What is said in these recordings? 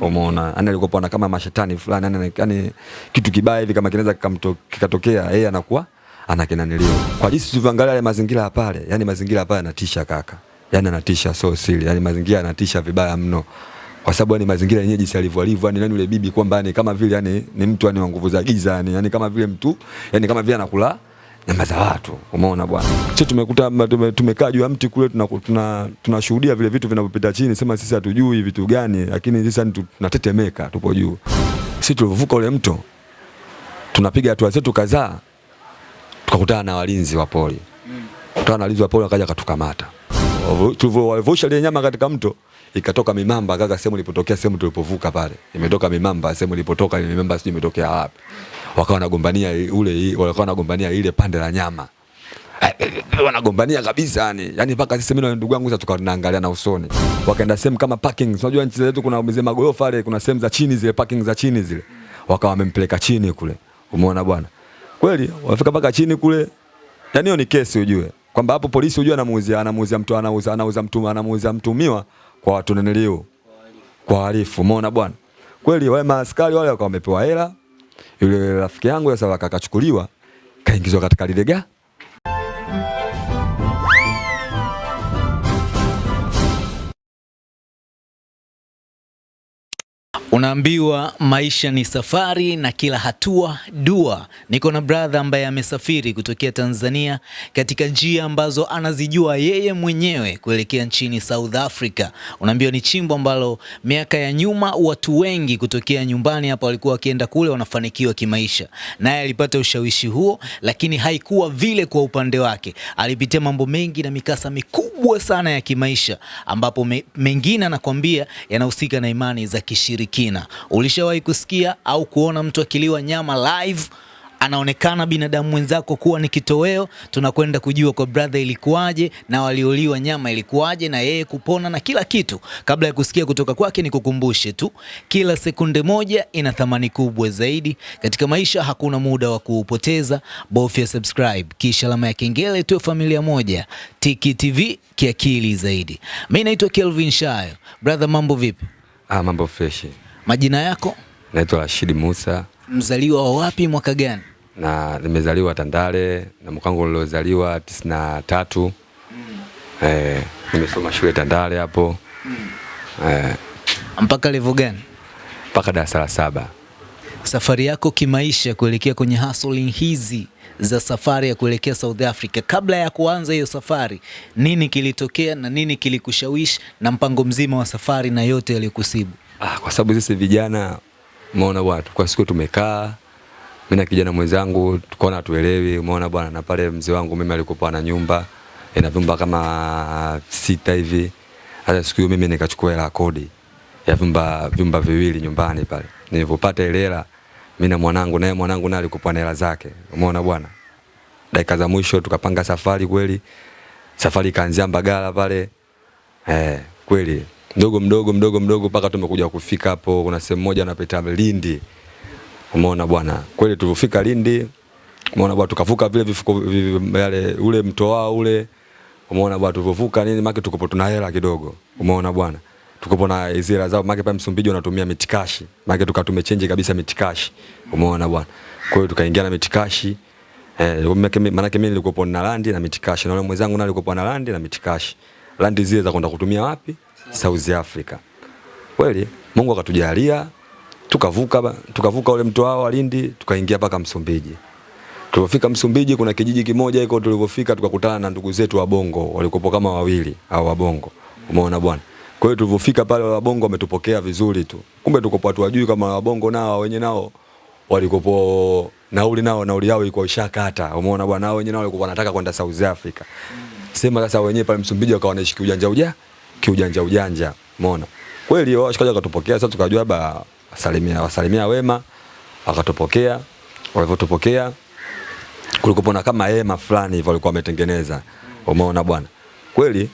Umeona? yani alikuwa kama mashetani fulani, yani yani kitu kibaya hivi kama kinaweza kikatokea, yeye anakuwa anakinaniliwa. Kwa jinsi tulivyoangalia yale mazingira pale, yani mazingira pale yanatisha kaka. Yani anatisha so siri, yani mazingira yanatisha vibaya mno. Kwa sababu yani mazingira yenyewe jinsi alivyo alivyo, yani nani yule bibi kwamba yani kama vile yani ni mtu yani wa nguvu za giza yani, yani kama vile mtu yani kama vile anakula nyama za watu. Umeona bwana, sisi tumekuta tumekaa juu ya mti kule, tunashuhudia tuna, tuna vile vitu vinavyopita chini, sema sisi hatujui vitu gani, lakini sisi tunatetemeka, tupo juu. Sisi tulivuka ule mto, tunapiga hatua zetu kadhaa, tukakutana na walinzi wa pori. Kutana na walinzi wa pori wakaja katukamata. Tulivyovusha ile nyama katika mto ikatoka mimamba kaka, sehemu ilipotokea, sehemu tulipovuka pale imetoka mimamba, sehemu ilipotoka ile mimamba sijui imetokea wapi wakawa wanagombania ule wakawa wanagombania ile pande la nyama. Wanagombania kabisa yani yani mpaka sisi mimi na ndugu yangu sasa tukawa tunaangalia na usoni. Wakaenda sehemu kama parking unajua nchi zetu kuna mzee magorofa pale kuna sehemu za chini zile parking za chini zile. Wakawa wamempeleka chini kule. Umeona bwana? Kweli wafika mpaka chini kule. Yani hiyo ni kesi ujue. Kwamba hapo polisi ujue anamuuzia anamuuzia mtu anauza anauza mtu anamuuzia mtumiwa kwa watu nenelio kwa harifu umeona bwana? Kweli wale maaskari wale wakawa wamepewa hela yule rafiki yangu sasa akakachukuliwa kaingizwa katika lile ga Unaambiwa maisha ni safari na kila hatua dua. Niko na brother ambaye amesafiri kutokea Tanzania katika njia ambazo anazijua yeye mwenyewe kuelekea nchini South Africa. Unaambiwa ni chimbo ambalo miaka ya nyuma watu wengi kutokea nyumbani hapa walikuwa wakienda kule wanafanikiwa kimaisha, naye alipata ushawishi huo, lakini haikuwa vile kwa upande wake. Alipitia mambo mengi na mikasa mikubwa sana ya kimaisha, ambapo me, mengine anakwambia yanahusika na imani za kishiriki kina. Ulishawahi kusikia au kuona mtu akiliwa nyama live anaonekana binadamu mwenzako kuwa ni kitoweo? Tunakwenda kujua kwa brother ilikuwaje na walioliwa nyama ilikuwaje na yeye kupona na kila kitu. Kabla ya kusikia kutoka kwake, ni kukumbushe tu, kila sekunde moja ina thamani kubwa zaidi katika maisha. Hakuna muda wa kuupoteza, bofya subscribe kisha alama ya kengele, tuwe familia moja. Tiki TV kiakili zaidi. Mimi naitwa Kelvin Shayo. Brother, mambo vipi? Ah, mambo freshi. Majina yako? Naitwa Rashid Musa. Mzaliwa wa wapi, mwaka gani? Na nimezaliwa Tandale na mkango niliozaliwa tisini na tatu. Mm. Eh, nimesoma shule Tandale hapo. Mm. Eh, mpaka level gani? Mpaka darasa la saba. Safari yako kimaisha kuelekea kwenye hustling hizi za safari ya kuelekea South Africa, kabla ya kuanza hiyo safari, nini kilitokea na nini kilikushawishi na mpango mzima wa safari na yote yaliyokusibu? Ah, kwa sababu sisi vijana umeona bwana, kwa siku tumekaa mimi na kijana mwenzangu tukaona tuelewi, umeona bwana, na pale mzee wangu mimi alikuwa na nyumba ina vyumba kama sita hivi. Hata siku hiyo mimi nikachukua hela kodi ya vyumba vyumba viwili nyumbani pale. Nilipopata ile hela mimi na mwanangu, naye mwanangu naye alikuwa na hela zake, umeona bwana. Dakika za mwisho tukapanga safari kweli, safari ikaanzia Mbagala pale eh, kweli mdogo mdogo mdogo mdogo mpaka tumekuja kufika hapo. Kuna sehemu moja napita Lindi, umeona bwana, kweli tulifika Lindi, umeona bwana, tukavuka vile vifuko yale ule mto wao ule, umeona bwana, tulivyovuka nini maki tukopo tuna hela kidogo, umeona bwana, tukopo na hela zao maki pale Msumbiji wanatumia mitikashi, maki tukatume change kabisa mitikashi, umeona bwana, kwa hiyo tukaingia na mitikashi. Eh, maana mimi nilikuwa na landi na mitikashi. Na yule mwenzangu naye alikuwa na landi na mitikashi. Landi zile za kwenda kutumia wapi? South Africa. Kweli Mungu akatujalia tukavuka tukavuka ule mto wao Lindi tukaingia mpaka Msumbiji. Tulipofika Msumbiji kuna kijiji kimoja iko tulipofika tukakutana na ndugu zetu wa Bongo walikuwa kama wawili au wa Bongo. Umeona bwana. Kwa hiyo tulipofika pale wa Bongo wametupokea vizuri tu. Kumbe tuko watu wajui kama wa Bongo nao wenye nao walikopo nauli nao nauli yao ilikuwa ishakata. Umeona bwana nao wenye nao walikuwa wanataka kwenda South Africa. Sema sasa wenyewe pale Msumbiji wakawa wanaishi kiujanja uja kiujanja ujanja, umeona kweli. Washikaji wakatupokea, sasa tukajua ba salimia wasalimia wema, wakatupokea. Walivyotupokea kulikuwa na kama hema fulani hivyo walikuwa wametengeneza, umeona bwana. Kweli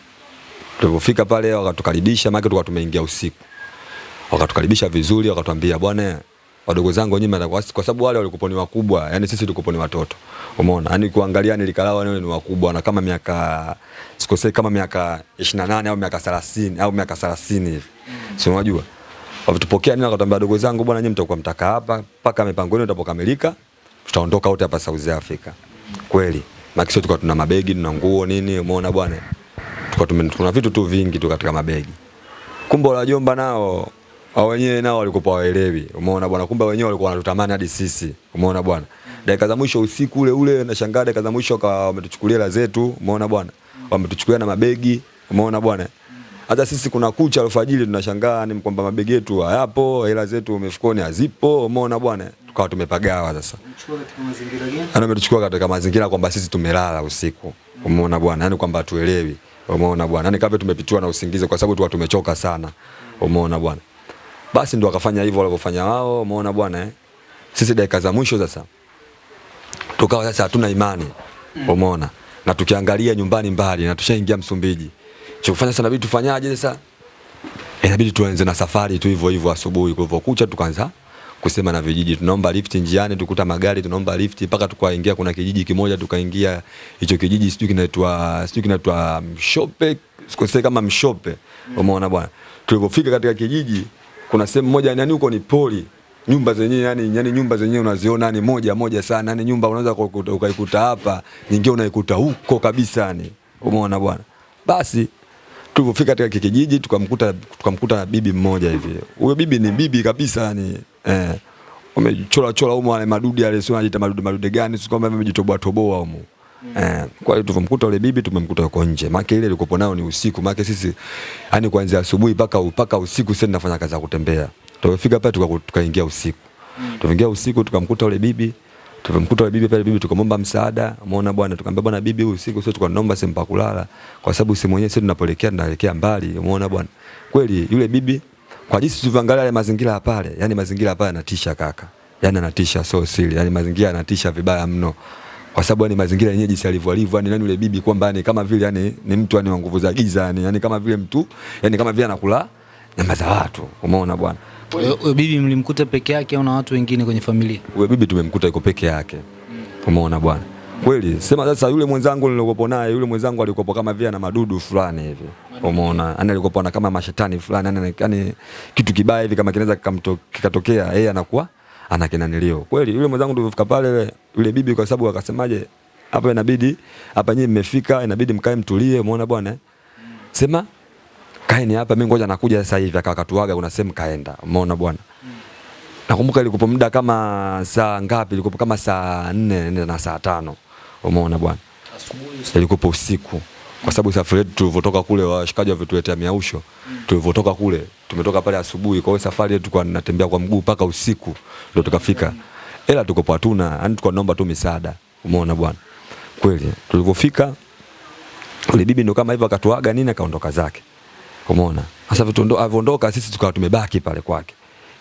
tulipofika pale wakatukaribisha, maana tulikuwa tumeingia usiku, wakatukaribisha vizuri, wakatuambia bwana wadogo zangu wenyewe kwa sababu wale walikuwa ni wakubwa, yani sisi tulikuwa ni watoto. Umeona? Yani kuangalia nilikalawa wale ni wakubwa na kama miaka sikosei kama miaka 28 au miaka 30 au miaka 30 hivi. Mm. Si unajua? Walitupokea nini akatambia wadogo zangu bwana nyinyi mtakuwa mtaka hapa mpaka mipango yenu itapokamilika tutaondoka wote hapa South Africa. Kweli. Na sio tulikuwa tuna mabegi, tuna nguo nini, umeona bwana. Tulikuwa tuna vitu tu vingi tu katika mabegi. Kumbe wajomba nao hao wenyewe nao walikuwa waelewi. Umeona bwana, kumbe wenyewe walikuwa wanatutamani hadi sisi. Umeona bwana. Dakika za mwisho usiku ule ule nashangaa dakika za mwisho kwa wametuchukulia hela zetu, umeona bwana. Wametuchukulia na mabegi, umeona bwana. Hata sisi kuna kucha alfajiri tunashangaa ni kwamba mabegi yetu hayapo, hela zetu mifukoni hazipo, umeona bwana. Tukawa tumepagawa sasa. Yaani ametuchukua katika mazingira kwamba sisi tumelala usiku. Umeona bwana, yani kwamba tuelewi. Umeona bwana, yani kama tumepitiwa na usingizi kwa sababu tulikuwa tumechoka sana. Umeona bwana. Basi ndo wakafanya hivyo walivyofanya wao, umeona bwana eh. Sisi dakika za mwisho sasa tukawa sasa hatuna imani. Umeona? Na tukiangalia nyumbani mbali na tushaingia Msumbiji. Cha kufanya sasa inabidi tufanyaje sasa? Inabidi tuanze na safari tu hivyo hivyo asubuhi kulivyokucha tukaanza kusema na vijiji tunaomba lift njiani tukuta magari tunaomba lift mpaka tukaingia kuna kijiji kimoja tukaingia hicho kijiji sijui kinaitwa sijui kinaitwa Mshope sikosei kama Mshope umeona bwana tulipofika katika kijiji kuna sehemu moja yani huko ni poli. Nyumba zenyewe yani, yani nyumba zenyewe unaziona ni moja moja sana. Yani nyumba unaweza ukaikuta hapa nyingine unaikuta huko kabisa yani. Umeona bwana? Basi tulipofika katika kijiji tukamkuta tukamkuta bibi mmoja hivi. Huyo bibi ni bibi kabisa yani eh. Umechora chora humo wale madudi yale sio anajiita madudu gani? Sio kwamba amejitoboa toboa humo. Eh, kwa hiyo tulipomkuta yule bibi tumemkuta yuko nje. Maana ile ilikopo nayo ni usiku. Maana sisi yani kuanzia asubuhi mpaka mpaka usiku sisi tunafanya kazi ya kutembea. Tulipofika pale tuka- tukaingia usiku. Tukaingia usiku tukamkuta yule bibi Tumemkuta yule bibi pale, bibi tukamwomba msaada, umeona bwana, tukamwambia bwana, bibi, huyu usiku sio tukanomba sehemu pa kulala, kwa sababu sisi mwenyewe sisi tunapoelekea tunaelekea mbali, umeona bwana. Kweli yule bibi, kwa jinsi tulivyoangalia yale mazingira ya pale, yani mazingira ya pale yanatisha kaka, yani yanatisha so siri, yani mazingira yanatisha vibaya mno, kwa sababu yani mazingira yenyewe jinsi alivyo alivyo, yani nani yule bibi kwamba yani kama vile yani ni mtu yani wa nguvu za giza, yani yani kama vile mtu yani kama vile anakula nyama za watu, umeona bwana. Bibi mlimkuta peke yake au na watu wengine kwenye familia? Huyo bibi tumemkuta yuko peke yake. Umeona bwana. Kweli, sema sasa yule mwenzangu nilikopo naye, yule mwenzangu alikopo kama vile na madudu fulani hivi. Umeona? ana alikopo na kama mashetani fulani, yani yani kitu kibaya hivi kama kinaweza kikatokea, yeye anakuwa ana kinanilio. Kweli, yule mwenzangu tulipofika pale yule, bibi kwa sababu akasemaje, hapa inabidi hapa nyinyi mmefika, inabidi mkae mtulie, umeona bwana? eh? Sema kaeni hapa, mimi ngoja nakuja sasa hivi. Akakatuaga kuna sehemu kaenda, umeona bwana? nakumbuka ilikupo muda kama saa ngapi, ilikuwa kama saa nne nne na saa tano umeona bwana, ilikupo usiku, kwa sababu safari yetu tulivotoka kule, washikaji walivyotuletea miausho, tulivotoka kule, tumetoka pale asubuhi. Kwa hiyo safari yetu tulikuwa tunatembea kwa mguu mpaka usiku ndio tukafika, ila tuko hatuna, yani tulikuwa tunaomba tu misaada, umeona bwana. Kweli tulivofika yule bibi ndo kama hivyo akatuaga nini, akaondoka zake. Umeona? Sasa vitu ndo avondoka sisi tukawa tumebaki pale kwake.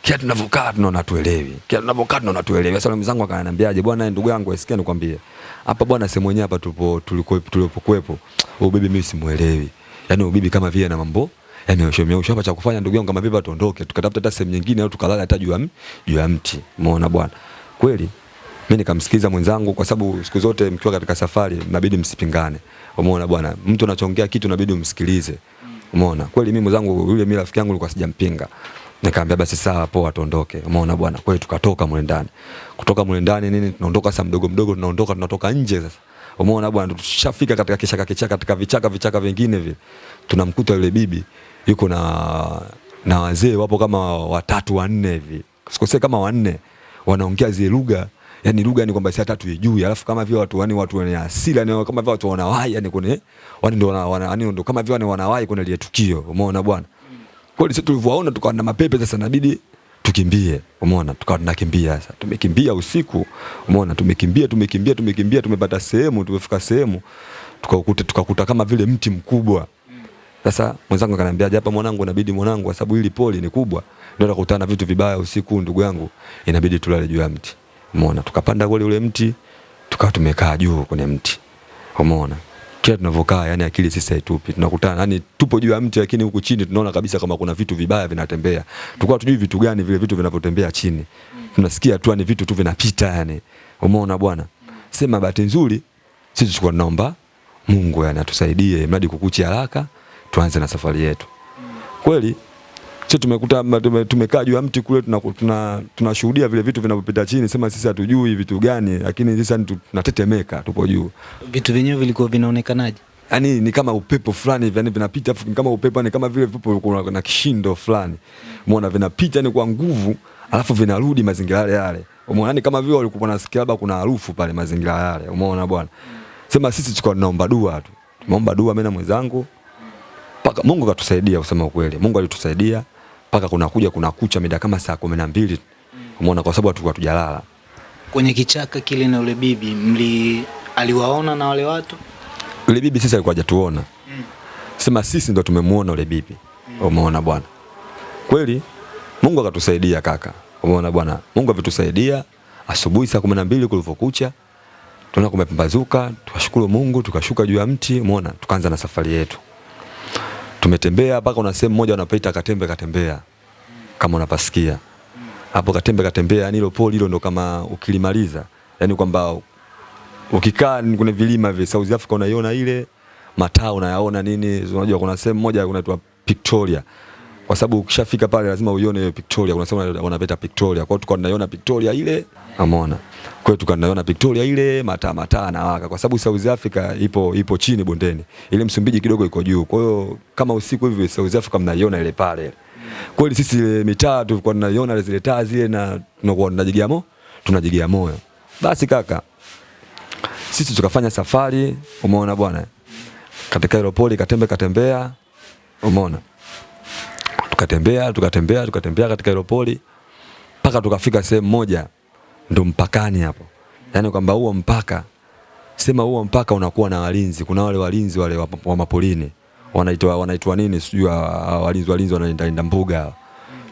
Kila tunavyokaa tunaona tuelewi. kia tunavyokaa tunaona tuelewi. Sasa mzangu akananiambiaje, bwana ndugu yangu asikia nikwambie. Hapa bwana sehemu yenyewe hapa tulipo tulipokuwepo, huyu bibi mimi simuelewi. Yaani huyu bibi kama vile na mambo yameoshomea hapa cha kufanya ndugu yangu kama vile tuondoke tukatafuta hata sehemu nyingine au tukalala hata juu ya juu ya mti. Umeona bwana? Kweli mimi nikamsikiza mwenzangu kwa sababu siku zote mkiwa katika safari inabidi msipingane. Umeona bwana? Mtu anachongea kitu inabidi umsikilize. Umeona? Kweli mimi mwenzangu yule mimi rafiki yangu nilikuwa sijampinga. Nikamwambia basi sawa poa tuondoke. Umeona bwana? kwa hiyo tukatoka mule ndani. Kutoka mule ndani nini tunaondoka sasa mdogo mdogo tunaondoka tunatoka nje sasa. Umeona bwana tushafika katika kishaka kichaka katika vichaka vichaka vingine vile. Tunamkuta yule bibi yuko na na wazee wapo kama watatu wanne hivi. sikosee kama wanne wanaongea zile lugha yani lugha ni kwamba si hata tuijui, alafu kama vile watu yani watu wenye asili yani kama vile watu wanawahi yani kwenye wani ndo wana, yani ndo kama vile wani wanawahi kwenye ile tukio, umeona bwana. Kweli sisi tulivyoona tukawa na mapepe sasa, inabidi tukimbie, umeona, tukawa tunakimbia sasa. Tumekimbia usiku, umeona, tumekimbia tumekimbia tumekimbia, tumepata sehemu, tumefika sehemu tukakuta tukakuta kama vile mti mkubwa sasa mwenzangu akaniambia hapa mwanangu, inabidi mwanangu, kwa sababu hili poli ni kubwa, ndio nakutana na vitu vibaya usiku, ndugu yangu, inabidi tulale juu ya mti. Umeona, tukapanda kule ule mti, tukawa tumekaa juu kwenye mti. Umeona, kila tunavyokaa, yani akili sisi haitupi, tunakutana yani tupo juu ya mti, lakini huku chini tunaona kabisa kama kuna vitu vibaya vinatembea. Tulikuwa tujui vitu gani vile vitu vinavyotembea chini, tunasikia tu ni vitu tu vinapita yani. Umeona bwana, sema bahati nzuri sisi tulikuwa tunaomba Mungu yani atusaidie mradi kukuchi haraka tuanze na safari yetu. Kweli sisi tumekuta tumekaa juu ya mti kule tunashuhudia tuna, tuna vile vitu vinavyopita chini, sema sisi hatujui vitu gani, lakini sisi tunatetemeka, tupo juu. Vitu vyenyewe vilikuwa vinaonekanaje? yani ni kama upepo fulani hivi yani vinapita afu kama upepo ni kama vile vipo kuna na kishindo fulani. Umeona vinapita ni kwa nguvu alafu vinarudi mazingira yale yale. Umeona ni kama vile walikuwa nasikia labda kuna harufu pale mazingira yale. Umeona bwana? Sema sisi tulikuwa tunaomba dua tu. Tumeomba dua mimi na mwenzangu. Paka Mungu katusaidia kusema ukweli. Mungu alitusaidia paka kuna kuja kuna kucha mida kama saa kumi na mbili umeona kwa sababu tulikuwa tujalala Kwenye kichaka kile na ule bibi mli aliwaona na wale watu? yule bibi sisi alikuwa hajatuona mm. sema sisi ndo tumemuona yule bibi mm. umeona bwana kweli Mungu akatusaidia kaka umeona bwana Mungu avitusaidia. asubuhi saa kumi na mbili kulivyokucha tunaona kumepambazuka tukashukuru Mungu tukashuka juu ya mti umeona tukaanza na safari yetu tumetembea mpaka una sehemu moja unapaita katembe katembea kama unapasikia. Hapo katembe katembea yani hilo poli hilo ndo kama ukilimaliza. Yani kwamba ukikaa kuna vilima vya South Africa unaiona ile mataa unayaona nini, unajua kuna sehemu moja kunaitwa Victoria. Kwa sababu ukishafika pale lazima uione Victoria, kuna sehemu wanapeta Victoria. Kwa hiyo tukawa tunaiona Victoria ile, umeona. Kwa hiyo tukawa tunaiona Victoria ile mataa mataa na waka, kwa sababu South Africa ipo ipo chini bondeni, ile Msumbiji kidogo iko juu. Kwa hiyo kama usiku hivi South Africa mnaiona ile pale. Kweli sisi ile mitaa tulikuwa tunaiona zile taa zile na tunakuwa tunajigia moyo, tunajigia moyo. Basi kaka, sisi tukafanya safari, umeona bwana, katika hilo poli katembe katembea, umeona, tukatembea tukatembea tukatembea katika hilo poli mpaka tukafika sehemu moja, ndo mpakani hapo, yaani kwamba huo mpaka sema huo mpaka unakuwa na walinzi. Kuna wale walinzi wale wa, wa mapolini. Wanaitwa wanaitwa nini, sijui wa- wa- walinzi walinzi wanalinda mbuga.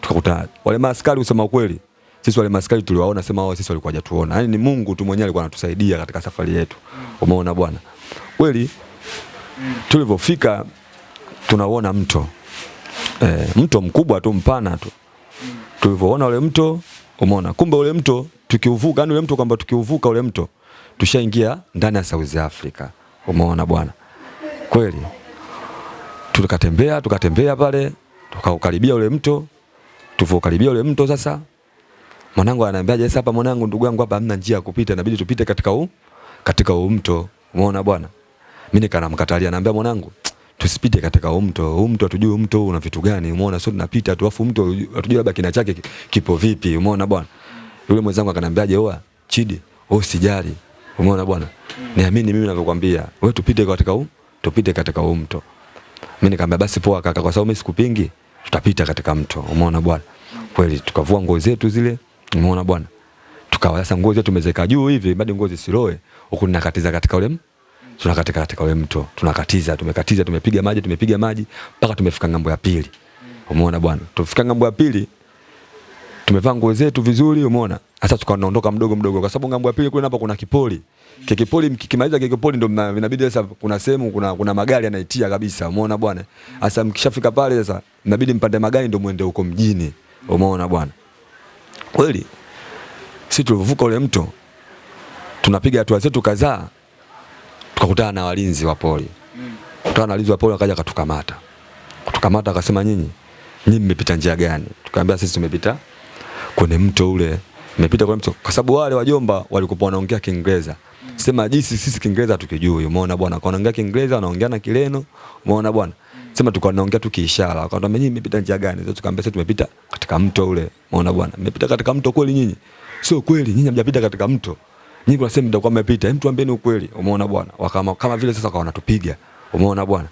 Tukakuta wale maaskari, usema ukweli, sisi wale maskari tuliwaona, sema wao sisi walikuwa hajatuona, yani ni Mungu tu mwenyewe alikuwa anatusaidia katika safari yetu. Umeona bwana, kweli tulivyofika tunaona mto e, mto mkubwa tu mpana tu. Tulivyoona ule mto umeona. Kumbe ule mto tukiuvuka yani ule mto kwamba tukiuvuka ule mto tushaingia ndani ya South Africa. Umeona bwana? Kweli. Tukatembea tukatembea pale tukaukaribia ule mto tuvokaribia ule mto sasa mwanangu ananiambia sasa hapa mwanangu ndugu yangu hapa hamna njia ya kupita inabidi tupite katika huu katika huu mto. Umeona bwana? Mimi nikanamkatalia naambia mwanangu tusipite katika huu mto huu mto hatujui mto una vitu gani umeona sio tunapita tu afu mto hatujui labda kina chake kipo vipi umeona bwana. Yule mwenzangu akaniambiaje oa chidi wewe usijali umeona bwana. Niamini mimi ninavyokuambia wewe tupite katika huu tupite katika huu mto. Mimi nikamwambia basi poa kaka kwa sababu mimi sikupingi tutapita katika mto. Umeona bwana. Kweli tukavua nguo zetu zile umeona bwana. Tukawa sasa nguo zetu tumezeka juu hivi bado nguo zisiloe huku ninakatiza katika ule tunakatika katika ule mto tunakatiza tumekatiza tumepiga maji tumepiga maji mpaka tumefika ng'ambo ya pili. Umeona bwana? Tufika ng'ambo ya pili tumevaa nguo zetu vizuri umeona? Sasa tukaondoka mdogo mdogo kwa sababu ng'ambo ya pili kule hapa kuna kipoli. Kikipoli kipoli mkikimaliza kikipoli kipoli ndo inabidi sasa kuna sehemu kuna kuna magari yanaitia kabisa umeona bwana? Sasa mkishafika pale sasa inabidi mpande magari ndo muende huko mjini umeona bwana? Kweli sisi tulivuka ule mto tunapiga hatua zetu kadhaa tukakutana na walinzi wa poli. Kutana na walinzi wa poli wakaja katukamata kutukamata akasema nyinyi nyinyi mmepita njia gani? Tukaambia sisi tumepita kwenye mto ule mmepita kwenye mto. Kwa sababu wale wajomba walikuwa wanaongea Kiingereza. Sema jinsi sisi Kiingereza tukijui umeona bwana kwa wanaongea Kiingereza wanaongea na Kileno. Umeona bwana. Sema tulikuwa tunaongea tu kiishara. Wakatuambia nyinyi mmepita njia gani? Sasa tukaambia sisi tumepita katika mto ule. Umeona bwana. Mmepita katika mto kweli nyinyi? Sio kweli nyinyi hamjapita katika mto nyinyi kuna ndio kwa mmepita. Hem tuambieni ukweli. Umeona bwana. Wakama kama vile sasa kwa wanatupiga. Umeona bwana.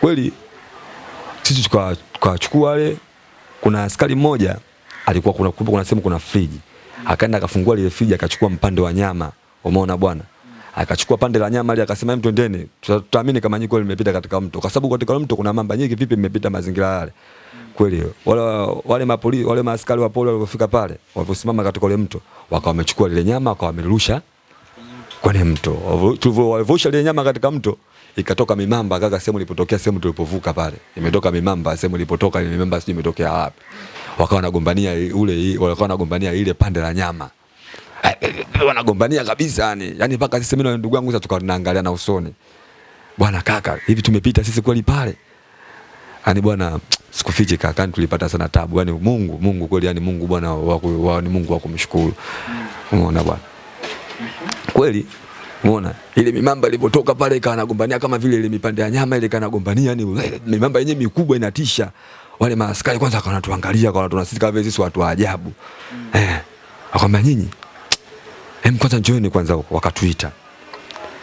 Kweli sisi tuka- tukawachukua wale kuna askari mmoja alikuwa kuna kumbe kuna sehemu kuna friji. Akaenda akafungua lile friji akachukua mpande wa nyama. Umeona bwana. Akachukua pande la nyama ile akasema hem twendeni. Tutaamini kama nyinyi kweli mmepita katika mto. Kwa sababu katika mto kuna mamba nyingi vipi mmepita mazingira yale kweli wale wale mapolisi wale maaskari wa poli walipofika pale waliposimama katika ule mto wakawa wamechukua lile nyama wakawa wamerusha kwenye mto. Tulivyo- walivyosha ile nyama katika mto ikatoka mimamba kaka sehemu ilipotokea sehemu tulipovuka pale. Imetoka mimamba sehemu ilipotoka ile mimamba sijui imetokea wapi. Wakawa wanagombania ule wakawa wanagombania ile pande la nyama. Wanagombania kabisa yani yani mpaka sisi mimi na ndugu yangu sasa tukaangalia na usoni. Bwana kaka hivi tumepita sisi kweli pale? Yani bwana sikufichi kaka, yani tulipata sana tabu. Yani Mungu, Mungu kweli, yani Mungu bwana wa, ni Mungu wa kumshukuru. Umeona bwana? Kweli Umeona ile mimamba ilipotoka pale ikawa nagombania kama vile ile mipande ya nyama ile kanagombania, yani mimamba yenyewe mikubwa inatisha. Wale maaskari kwanza akawa wanatuangalia kwa watu sisi kama sisi watu wa ajabu. Eh, akamwambia nyinyi, hem, kwanza njooni kwanza wakatuita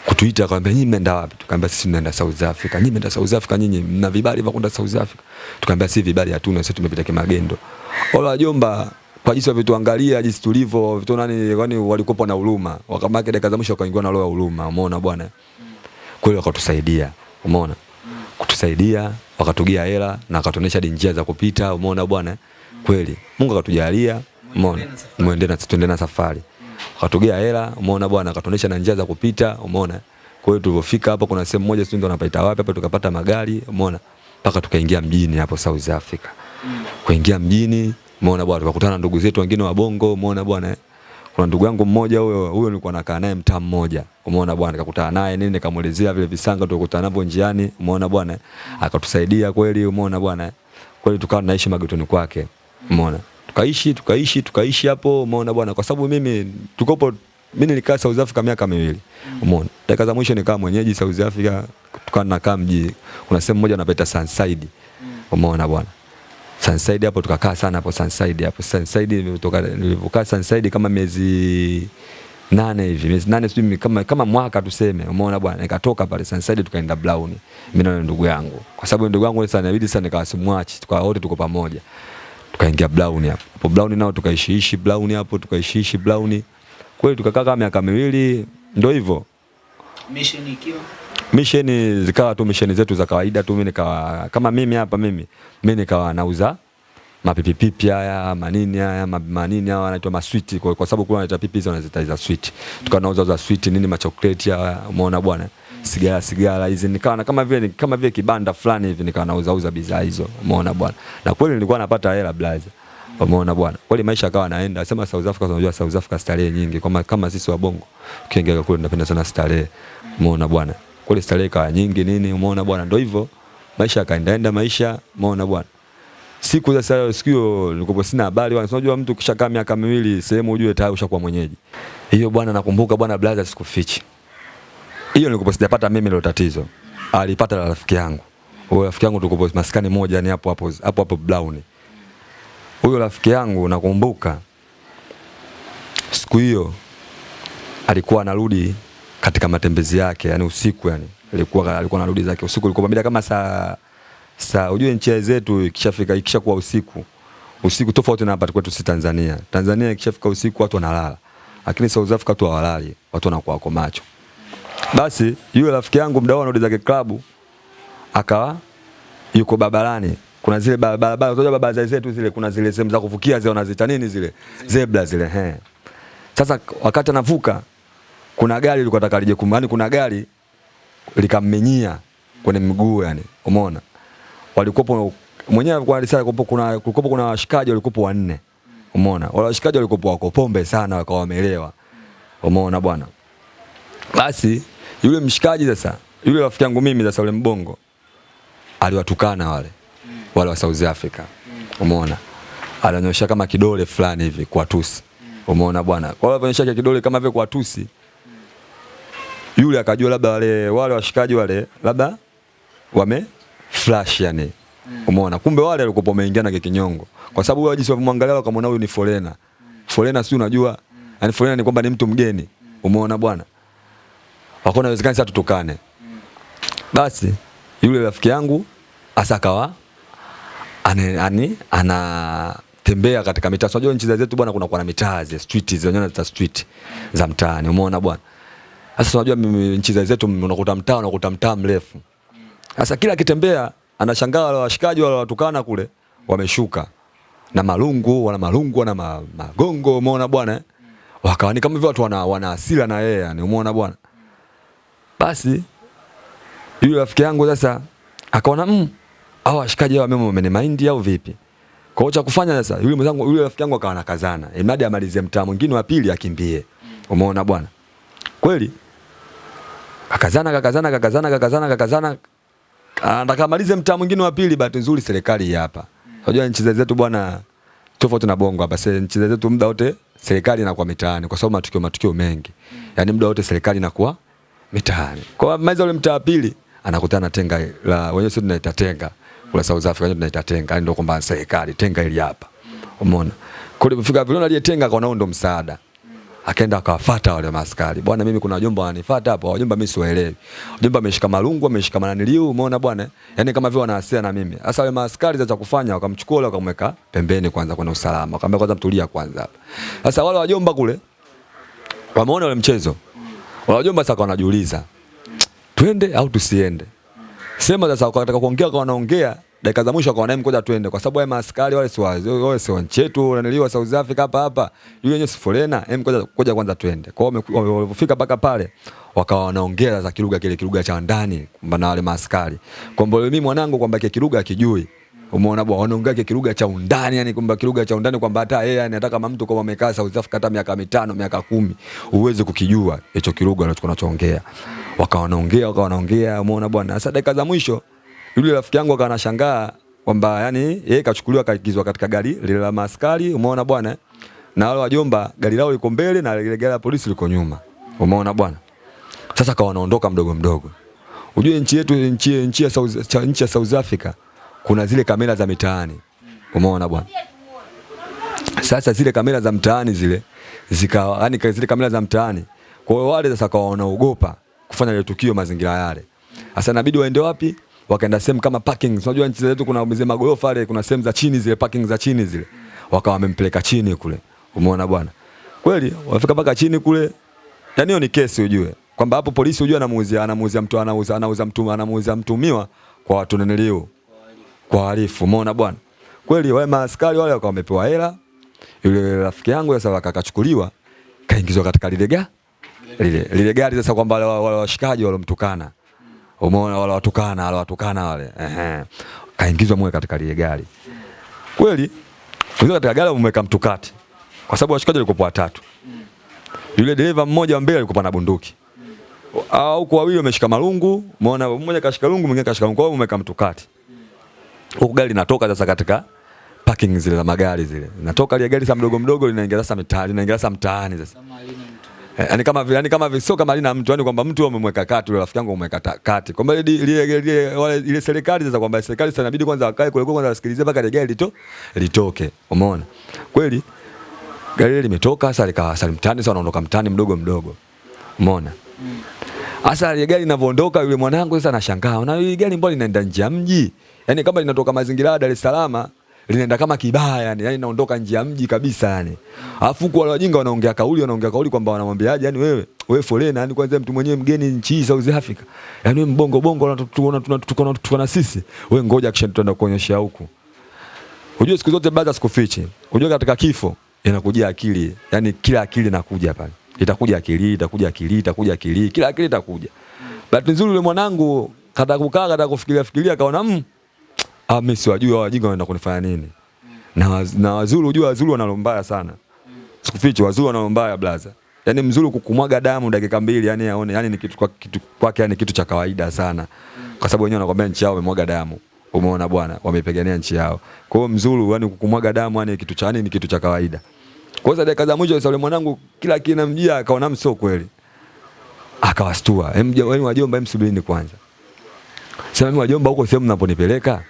kutuita kwamba nyinyi mnaenda wapi? Tukamwambia sisi tunaenda South Africa. Nyinyi mnaenda South Africa, nyinyi mna vibali vya kwenda South Africa? Tukamwambia si vibali hatuna, sisi tumepita kimagendo. Wale wajomba kwa jinsi walivyotuangalia jinsi tulivyo vitu nani kwani walikuwa na huruma. Wakamake dakika za mwisho wakaingiwa na roho ya huruma. Umeona bwana? Kweli wakatusaidia. Umeona? Kutusaidia, wakatugia hela na wakatuonesha njia za kupita. Umeona bwana? Kweli. Mungu akatujalia. Umeona? muendelee na tuendelee na safari. Wakatugia hela, umeona bwana, akatuonesha na njia za kupita, umeona? Kwa hiyo tulipofika hapo kuna sehemu moja sio ndio wanapaita wapi hapa tukapata magari, umeona? Mpaka tukaingia mjini hapo South Africa. Kuingia mjini Umeona bwana, tukakutana na ndugu zetu wengine wa Bongo, umeona bwana. eh. Kuna ndugu yangu mmoja huyo, huyo nilikuwa nakaa naye mtaa mmoja. Umeona bwana, nikakutana naye nini, nikamuelezea vile visanga tulikutana navyo njiani, umeona bwana. eh. Akatusaidia kweli, umeona bwana. eh. Kweli tukawa tunaishi magetoni kwake. Umeona? Tukaishi, tukaishi, tukaishi hapo, umeona bwana, kwa sababu mimi tukopo mimi nilikaa South Africa miaka miwili. Umeona? Dakika za mwisho nikaa mwenyeji South Africa, tukawa nakaa mji. Kuna sehemu moja wanapaita Sunside. Umeona bwana. Sunside hapo tukakaa sana hapo Sunside hapo. Sunside nilitoka nilivuka Sunside kama miezi nane hivi, miezi nane sijui kama kama mwaka tuseme. Umeona bwana, nikatoka pale Sunside tukaenda Brown. Mimi na ndugu yangu. Kwa sababu ndugu yangu sasa inabidi sana nikawasimwachi, tukawa wote tuko pamoja. Tukaingia Brown hapo. Hapo Brown nao tukaishiishi Brown hapo, tukaishiishi Brown. Kweli tukakaa kama miaka miwili, ndio hivyo. Mission ikiwa mission zikawa tu mission zetu za kawaida tu, mimi nikawa kama mimi hapa mimi mimi nikawa nauza mapipipipi haya manini haya ma- manini haya wanaitwa maswiti kwa, kwa sababu kuna wanaita pipi hizo wanazita za sweet, tukawa nauza za sweet nini machokoleti haya, umeona bwana, sigara sigara hizi, nikawa na kama vile kama vile kibanda fulani hivi, nikawa nauza uza bidhaa hizo, umeona bwana, na kweli nilikuwa napata hela blaza. Umeona bwana, kweli maisha akawa naenda. Sema South Africa, unajua South Africa starehe nyingi, kama kama sisi wa Bongo ukiingia kule tunapenda sana starehe. Umeona bwana, kweli starehe kawa nyingi nini, umeona bwana, ndio hivyo maisha yakaendaenda maisha, umeona bwana. Siku sasa siku hiyo nilikuwa sina habari bwana, unajua mtu kishakaa miaka miwili sehemu ujue tayari ushakuwa mwenyeji. Hiyo bwana, nakumbuka bwana blaza, sikufichi hiyo nilikuwa sijapata mimi ile tatizo, alipata rafiki yangu. Huyo rafiki yangu tulikuwa maskani moja, yani hapo hapo hapo hapo Brown huyo rafiki yangu nakumbuka siku hiyo alikuwa anarudi katika matembezi yake, yani usiku, yani alikuwa alikuwa anarudi zake usiku, ilikuwa mida kama saa saa, ujue nchi zetu ikishafika ikishakuwa usiku usiku, tofauti na hapa kwetu si Tanzania. Tanzania ikishafika usiku watu wanalala, lakini South Africa watu hawalali, watu wanakuwa wako macho. Basi yule rafiki yangu mdau anarudi zake klabu, akawa yuko babalani. kuna zile barabara unajua barabara zetu zile kuna zile sehemu za kuvukia zile wanaziita nini zile? Zebra zile he. Sasa wakati anavuka kuna gari lilikuwa nataka lije kumani kuna gari likammenyia kwenye miguu yani umeona? Walikuwa mwenyewe alikuwa alisema kuna kulikuwa kuna washikaji walikuwa wanne umeona? Wale washikaji walikuwa wako pombe sana wakawa wameelewa umeona bwana? Basi yule mshikaji sasa yule rafiki yangu mimi sasa yule mbongo aliwatukana wale wale wa South Africa. Umeona? Ananyosha kama kidole fulani hivi kwa tusi. Umeona bwana? Kwa hiyo ananyosha kidole kama vile kwa tusi. Yule akajua labda wale wale washikaji wale labda wame flash yani. Umeona? Kumbe wale walikuwa wameingia na kikinyongo. Kwa sababu wao jinsi wamwangalia wakamwona huyu ni foreigner. Foreigner si unajua? Yaani foreigner ni kwamba ni mtu mgeni. Umeona bwana? Wakaona inawezekana sasa tutukane. Basi yule rafiki yangu asa akawa ani, anatembea katika mitaa. So, Unajua nchi zetu bwana, kuna kuna mitaa zile street zile wenyewe za street za mtaani, umeona bwana. Sasa unajua nchi zetu unakuta mtaa unakuta mtaa mrefu. Sasa kila akitembea anashangaa wale washikaji wale watukana kule wameshuka na malungu, wana malungu wana magongo, umeona bwana. eh? Wakawa ni kama vile watu wana, wana hasira na yeye yani, umeona bwana. Basi yule rafiki yangu sasa akaona mm, au washikaji hao mimi wamenimaindi au vipi? Kwa hiyo cha kufanya sasa, yule mwenzangu yule rafiki yangu akawa nakazana. imradi amalizie mtaa mwingine wa pili akimbie. Umeona bwana? Kweli? Akazana kakazana kakazana kakazana kakazana Anataka amalize mtaa mwingine wa pili, bahati nzuri serikali hapa. Unajua nchi zetu bwana tofauti na bongo hapa. Sasa nchi zetu muda wote serikali inakuwa mitaani kwa sababu matukio matukio mengi. Yaani muda wote serikali inakuwa mitaani. Kwa maiza ule mtaa pili anakutana tenga la wenyewe sio tunaita tenga. Kula South Africa wenyewe tunaita tenga, ndio kwamba serikali tenga ili hapa. Umeona? Kule kufika vile aliyetenga kwa ndo msaada. Akaenda akawafuata wale maskari. Bwana mimi kuna wajomba wananifuata hapo, wajomba mimi siwaelewi. Wajomba ameshika malungu, ameshika mananiliu, umeona bwana? Yaani kama vile wanahasia na mimi. Sasa wale maskari za kufanya wakamchukua wale wakamweka pembeni kwanza kwa usalama. Wakamwambia kwanza mtulia kwanza hapa. Sasa wale wajomba kule wameona ule mchezo. Wajomba sasa wanajiuliza twende au tusiende? Sema sasa wakataka kuongea kwa wanaongea dakika za mwisho kwa akaona kuja twende kwa sababu wale maaskari wale si wale si wanchetu wanaliwa South Africa hapa hapa yule yenyewe si forena hem ngoja ngoja kwanza twende. Kwa hiyo wamefika mpaka pale wakawa wanaongea za kilugha kile kilugha cha ndani na wale maaskari. Kwamba mimi mwanangu kwamba kile kilugha akijui Umeona bwana, wanaongea kilugha cha undani, yani kwamba kilugha cha undani kwamba hata yeye yani kama mtu kama amekaa South Africa hata miaka mitano miaka kumi uweze kukijua hicho kilugha anachoongea. Wakawa wanaongea wakawa wanaongea, umeona bwana. Sasa dakika za mwisho yule rafiki yangu akawa anashangaa kwamba yani yeye kachukuliwa kaingizwa katika gari lile la maskari, umeona bwana, na wale wajomba gari lao liko mbele na ile gari la polisi liko nyuma, umeona bwana. Sasa kawa wanaondoka mdogo mdogo. Ujue nchi yetu nchi nchi ya South nchi ya South Africa kuna zile kamera za mitaani, umeona bwana. Sasa zile kamera za mtaani zile zikawa yani zile kamera za mtaani, kwa hiyo wale sasa kawa wanaogopa kufanya ile tukio mazingira yale. Sasa inabidi waende wapi? wakaenda sehemu kama parking. Unajua nchi zetu kuna mzee magorofa yale, kuna sehemu za chini zile parking za chini zile, wakawa wamempeleka chini kule. Umeona bwana, kweli wafika mpaka chini kule. Yani hiyo ni kesi ujue, kwamba hapo polisi ujue anamuuzia anamuuzia mtu anauza anauza mtu anamuuzia mtumiwa kwa watu nenelio kwa wahalifu. Umeona bwana, kweli wale maaskari wale wakawa wamepewa hela. Yule rafiki yangu sasa akachukuliwa kaingizwa katika lile gari lile lile gari sasa, kwamba wale wale washikaji walomtukana Umeona wale watukana wale watukana wale. Ehe. Kaingizwa mwe katika lile gari. Kweli? Kuingia katika gari umeweka mtukati. Kwa sababu washikaji walikuwa watatu. Yule dereva mmoja wa mbele alikuwa na bunduki. Au kwa wawili wameshika marungu, umeona mmoja kashika rungu, mwingine kashika rungu, kwa hiyo umeweka mtukati. Huko gari linatoka sasa katika parking zile za magari zile. Natoka ile gari sasa mdogo mdogo linaingia sasa mtaani, linaingia sasa mtaani sasa. Yaani kama vile yani kama vile sio kama lina mtu yani kwamba mtu amemweka kati, rafiki yangu amemweka kati. Kwamba ile ile ile wale ile serikali sasa kwamba serikali sasa inabidi kwanza wakae kule kwanza wasikilize mpaka ile gari lito litoke. Umeona? Kweli gari ile limetoka sasa likawa sasa mtaani sasa anaondoka mtaani mdogo mdogo. Umeona? Sasa ile gari linavyoondoka yule mwanangu sasa anashangaa. Na ile gari mbona linaenda nje ya mji? Yaani kama linatoka mazingira ya Dar es Salaam linaenda kama kibaya yani, yani naondoka nje ya mji kabisa yani. Alafu kwa wale wajinga wanaongea kauli wanaongea kauli kwamba wanamwambiaje yani wewe wewe foreigner yani kwanza mtu mwenyewe mgeni nchi hii South Africa. Yani wewe mbongo bongo tunatuona tunatukana tuna sisi. Wewe ngoja kisha tutaenda kuonyesha huku. Unajua siku zote baada sikufiche. Unajua katika kifo inakuja akili. Yani kila akili inakuja pale. Itakuja akili, itakuja akili, itakuja akili, kila akili itakuja. Bahati nzuri yule mwanangu kata kukaa kata kufikiria fikiria kaona mmm ah, mimi siwajui hao wajinga wanaenda kunifanya nini. Na, na Wazulu unajua Wazulu wana mbaya sana. Sikufichi Wazulu wana mbaya blaza. Yaani Mzulu kukumwaga damu dakika mbili yani aone yani ni kitu kwa kitu kwake yani kitu cha kawaida sana. Kwa sababu wenyewe wanakwambia nchi yao wamemwaga damu. Umeona bwana, wamepigania nchi yao. Kwa hiyo Mzulu yani kukumwaga damu yani kitu cha yani ni kitu cha kawaida. Kwa hiyo dakika za mwisho yule mwanangu kila kinamjia akaona msio kweli. Akawastua. Hem wajomba hem subirini kwanza. Sasa mimi wajomba huko sehemu mnaponipeleka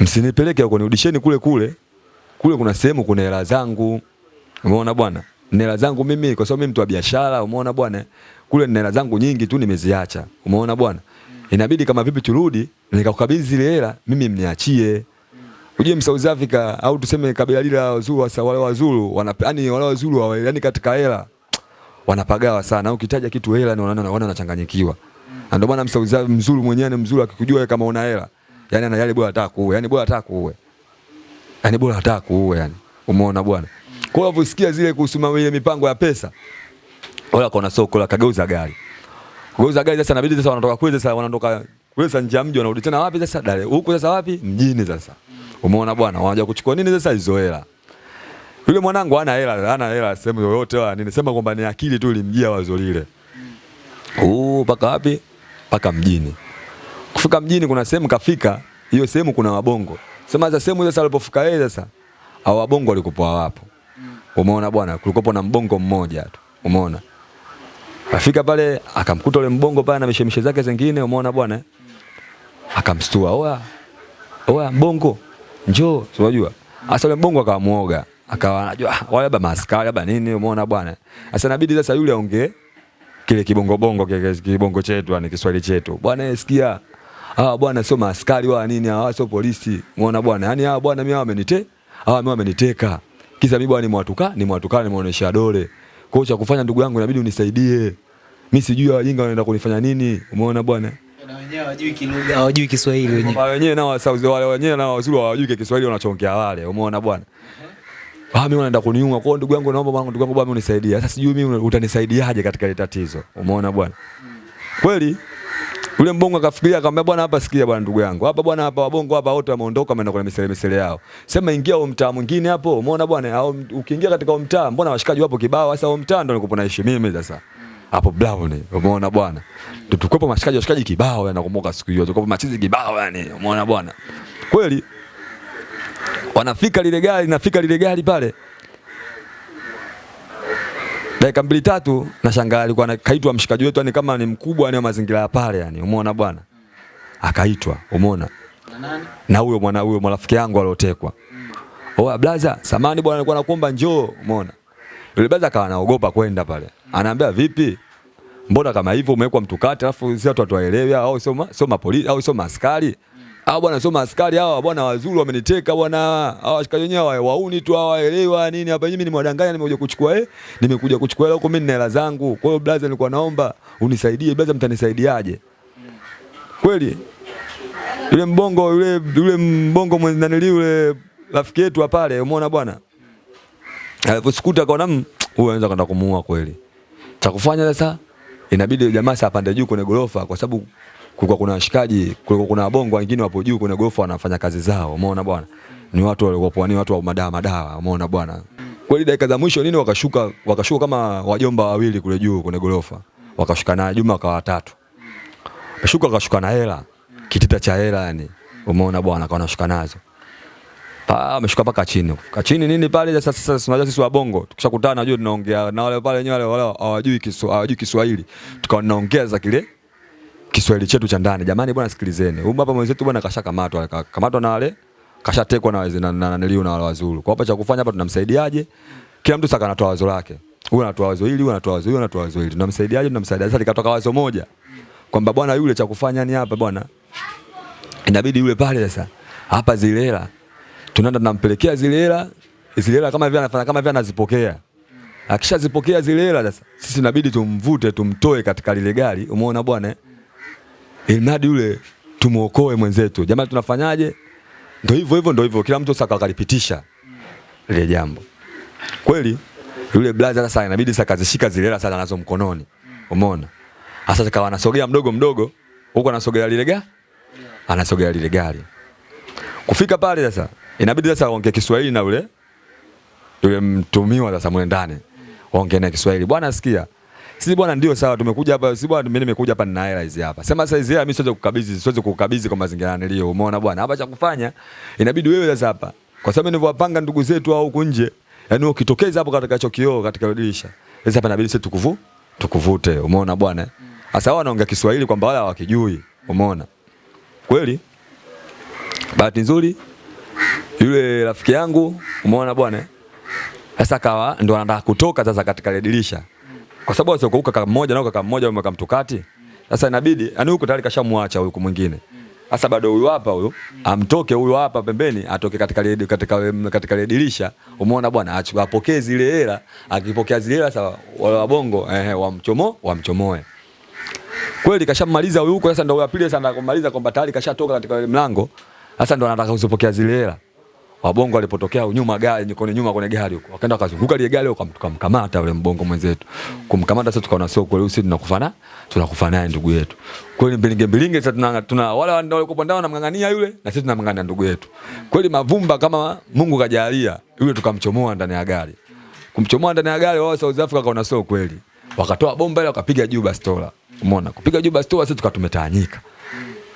msinipeleke huko, nirudisheni kule kule. Kule kuna sehemu kuna hela zangu, umeona bwana, hela zangu mimi, kwa sababu mimi mtu wa biashara, umeona bwana, kule hela zangu nyingi tu nimeziacha, umeona bwana, inabidi kama vipi turudi nikakukabidhi zile hela, mimi mniachie. Ujue South Africa au tuseme kabila lile la Wazulu, hasa wale Wazulu wana yani wale Wazulu wa yani katika hela wanapagawa sana. Ukitaja kitu hela ni wanaona wanachanganyikiwa. Na ndio maana Msauzi mzuri mwenyewe mzulu akikujua kama una hela yani ana yale bora hata kuue, yani bora hata kuue, yani bora hata kuue, yani umeona bwana. Kwa hiyo usikia zile kuhusu ile mipango ya pesa, wala kuna soko la kageuza gari, kageuza gari. Sasa inabidi sasa wanatoka kule, sasa wanatoka kule sasa nje ya mji, wanarudi tena wapi sasa? Dale huko sasa wapi? Mjini sasa, umeona bwana. Wanaja kuchukua nini sasa? Hizo hela. Yule mwanangu hana hela, hana hela sehemu yoyote wala nini, sema kwamba ni akili tu ilimjia wazo lile. Uh, paka wapi? Paka mjini. Kufika mjini kuna sehemu kafika, hiyo sehemu kuna wabongo. Sema za sehemu sasa alipofika yeye sasa, hao wabongo walikuwa wapo. Umeona bwana, kulikopo na mbongo mmoja tu. Umeona? Afika pale akamkuta yule mbongo pale na mishemishe zake zingine, umeona bwana? Akamstua, oa oa mbongo, njoo, unajua. Sasa yule mbongo akamuoga. akawa anajua "Ah, wale labda maaskari labda nini, umeona bwana. Sasa inabidi sasa yule aongee kile kibongo bongo kile kibongo chetu yani Kiswahili chetu. Bwana sikia. Ah bwana sio maaskari wala nini, hawa sio polisi. Umeona bwana? yani hawa bwana mimi wamenite, hawa mimi wameniteka. Kisa mimi bwana ni mwatuka, ni mwatuka nimeonyesha dole. Kwa hiyo cha kufanya ndugu yangu inabidi unisaidie. Mimi sijui hawa wajinga wanaenda kunifanya nini. Umeona bwana? Na wenyewe hawajui kilugha, hawajui Kiswahili wenyewe. Kwa wenyewe nao wasauzi wale wenyewe nao wazuri hawajui Kiswahili wanachongea wale. Umeona bwana? Ah, mimi wanaenda kuniunga. Kwa ndugu yangu naomba bwana ndugu yangu bwana unisaidie. Sasa sijui mimi utanisaidiaje katika ile tatizo. Umeona bwana? Kweli yule mbongo akafikiria akamwambia bwana hapa sikia bwana ndugu yangu. Hapa bwana hapa wabongo hapa wote wameondoka wameenda kwenye misele misele yao. Sema ingia huo mtaa mwingine hapo. Umeona bwana? Au ukiingia katika huo mtaa mbona washikaji wapo kibao sasa huo mtaa ndo nilikuwa naishi mimi sasa. Hapo Brown. Umeona bwana? Tutukwepo mashikaji washikaji kibao nakumbuka siku hiyo. Tukopo machizi kibao yani. Umeona bwana? Kweli wanafika lile gari, nafika lile gari pale dakika mbili tatu, nashangaa alikuwa kaitwa mshikaji wetu, yani kama ni mkubwa yani mazingira ya pale yani, umeona bwana, akaitwa, umeona Na huyo mwana huyo marafiki yangu aliotekwa. Oa blaza, samani bwana, alikuwa nakuomba njoo, umeona. Yule blaza akawa anaogopa kwenda pale. Anaambia vipi? Mbona kama hivyo umewekwa mtukati alafu sisi watu hatuwaelewi au sio sio mapolisi au sio maaskari? Hao bwana sio askari hawa bwana wazuri wameniteka bwana. Hawa washikaji wenyewe hawa wauni tu hawa elewa nini hapa mimi nimewadanganya nimekuja kuchukua eh nimekuja kuchukua hela huko mimi nina hela zangu. Kwa hiyo brother nilikuwa naomba unisaidie brother mtanisaidiaje? Kweli yule mbongo yule yule mbongo mwendanili yule rafiki yetu hapa pale umeona bwana Alivyosukuta akaona namu huyu anaweza kwenda kumuua kweli cha kufanya sasa inabidi jamaa sasa apande juu kwenye gorofa kwa sababu kulikuwa kuna washikaji kulikuwa kuna wabongo wengine wapo juu kwenye gofu wanafanya kazi zao umeona bwana ni watu walikuwa ni watu wa madawa madawa umeona bwana kweli dakika za mwisho nini wakashuka wakashuka kama wajomba wawili kule juu kwenye gorofa wakashuka na Juma kwa watatu Shuka akashuka na hela. Kitita cha hela yani. Umeona bwana akawa anashuka nazo. Pa ameshuka paka chini. Ka chini nini pale sasa sasa unajua sisi wabongo tukishakutana najua tunaongea na wale pale wenyewe wale hawajui Kiswahili hawajui Kiswahili. Tukawa tunaongea za kile Kiswahili chetu cha ndani. Jamani bwana sikilizeni. Huyu hapa mwenzetu bwana kashakamatwa kamatwa na wale kashatekwa na wazee na na na, na wale wazuri. Kwa hapa cha kufanya hapa tunamsaidiaje? Kila mtu saka anatoa wazo lake. Huyu anatoa wazo hili, huyu anatoa wazo hili, anatoa wazo hili. Tunamsaidiaje? Tunamsaidia. Sasa likatoka wazo moja kwamba bwana yule cha kufanya ni hapa bwana, inabidi yule pale sasa hapa zile hela tunaenda tunampelekea zile hela, zile hela kama vile anafanya kama vile anazipokea. Akishazipokea zile hela sasa, sisi inabidi tumvute tumtoe katika lile gari, umeona bwana eh? Ili mradi yule tumuokoe mwenzetu. Jamani, tunafanyaje? Ndio hivyo hivyo, ndio hivyo, kila mtu saka akalipitisha lile jambo. Kweli yule blaza sasa inabidi sasa kazishika zile hela sasa nazo mkononi, umeona sasa kawa anasogea mdogo mdogo, huko anasogea lile gari, anasogea lile gari. Kufika pale sasa, inabidi sasa aongee Kiswahili na yule yule mtumiwa sasa mwe ndani. Waongee na Kiswahili. Bwana sikia. Sisi bwana ndio sawa tumekuja hapa, sisi bwana mimi nimekuja hapa nina hela hizi hapa. Sema sasa hizi hela mimi siwezi kukabidhi, siwezi kukabidhi kwa mazingira nilio. Umeona bwana? Hapa cha kufanya inabidi wewe sasa hapa. Kwa sababu nilivyowapanga ndugu zetu au huko nje, yaani ukitokeza hapo katika chokioo, kioo katika dirisha. Sasa hapa inabidi sisi tukuvu tukuvute. Umeona bwana? Sasa wao wanaongea Kiswahili kwamba wala hawakijui. Umeona? Kweli? Bahati nzuri yule rafiki yangu umeona bwana? Sasa kawa ndo anataka kutoka sasa katika dirisha. Kwa sababu sio kaka mmoja nao kaka mmoja wameka mtukati. Sasa inabidi yani huko tayari kashamwacha huyu mwingine. Sasa bado huyu hapa huyu amtoke huyu hapa pembeni atoke katika ile katika katika dirisha. Umeona bwana apokee zile hela, akipokea zile hela sasa wale wabongo eh wamchomo wamchomoe. Kweli kashamaliza huyu huko sasa ndio wa pili sasa anakumaliza kwamba tayari kashatoka katika mlango. Sasa ndo anataka kuzipokea zile hela. Wabongo walipotokea nyuma gari kwenye nyuma kwenye gari huko. Wakaenda wakazunguka ile gari huko, tukamkamata yule mbongo mwenzetu. Kumkamata sasa tukaona sio kweli sisi tunakufana tunakufana naye ndugu yetu. Kweli mbilinge mbilinge sasa tuna, tuna wale walikuwa ndani wanamngangania yule na sisi tunamngangania ndugu yetu. Kweli mavumba kama Mungu kajalia yule tukamchomoa ndani ya gari. Kumchomoa ndani ya gari wao South Africa kaona sio kweli. Wakatoa bomba ile wakapiga juu bastola. Umeona? Kupiga juu bastola sisi tukatumetanyika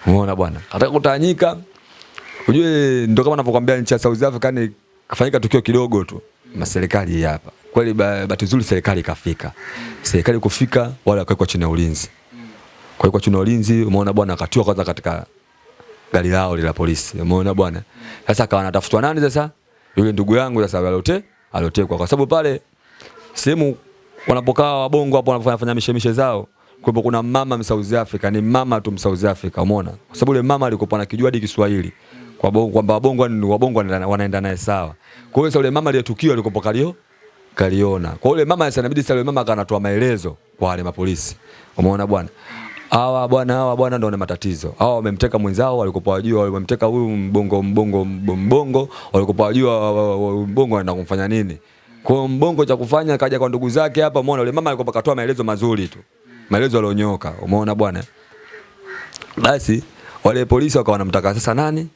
Umeona bwana? Katika kutawanyika ujue ndo kama ninavyokuambia nchi ya South Africa ni kafanyika tukio kidogo tu na serikali hapa. Kweli bahati nzuri serikali kafika. Serikali kufika wala kwa chini ya ulinzi. Kwa hiyo kwa chini ya ulinzi umeona bwana akatiwa kwanza katika gari lao la polisi. Umeona bwana? Sasa akawa anatafutwa nani sasa? Yule ndugu yangu sasa alote alotekwa kwa sababu pale sehemu wanapokaa wabongo hapo wanafanya mishemishe zao kwa kuna mama South Africa ni mama tu South Africa umeona kwa sababu yule mama alikuwa anakijua hadi Kiswahili kwamba wabongo wabongo wanaenda- naye sawa. Kwa hiyo yule mama ile tukio alikuwa kalio kaliona. Kwa yule mama sasa inabidi sasa yule mama akanatoa maelezo kwa wale mapolisi. Umeona bwana? Hawa bwana hawa bwana ndio wana matatizo. Hawa wamemteka mwenzao walikopo wajua wamemteka huyu mbongo mbongo mbongo walikopo wajua wa- wa- wa- mbongo anaenda kumfanya nini. Kwa mbongo cha kufanya kaja kwa ndugu zake hapa umeona? Yule mama alikopo katoa maelezo mazuri tu. Maelezo yalionyoka. Umeona bwana? Basi wale polisi wakawa wanamtaka sasa nani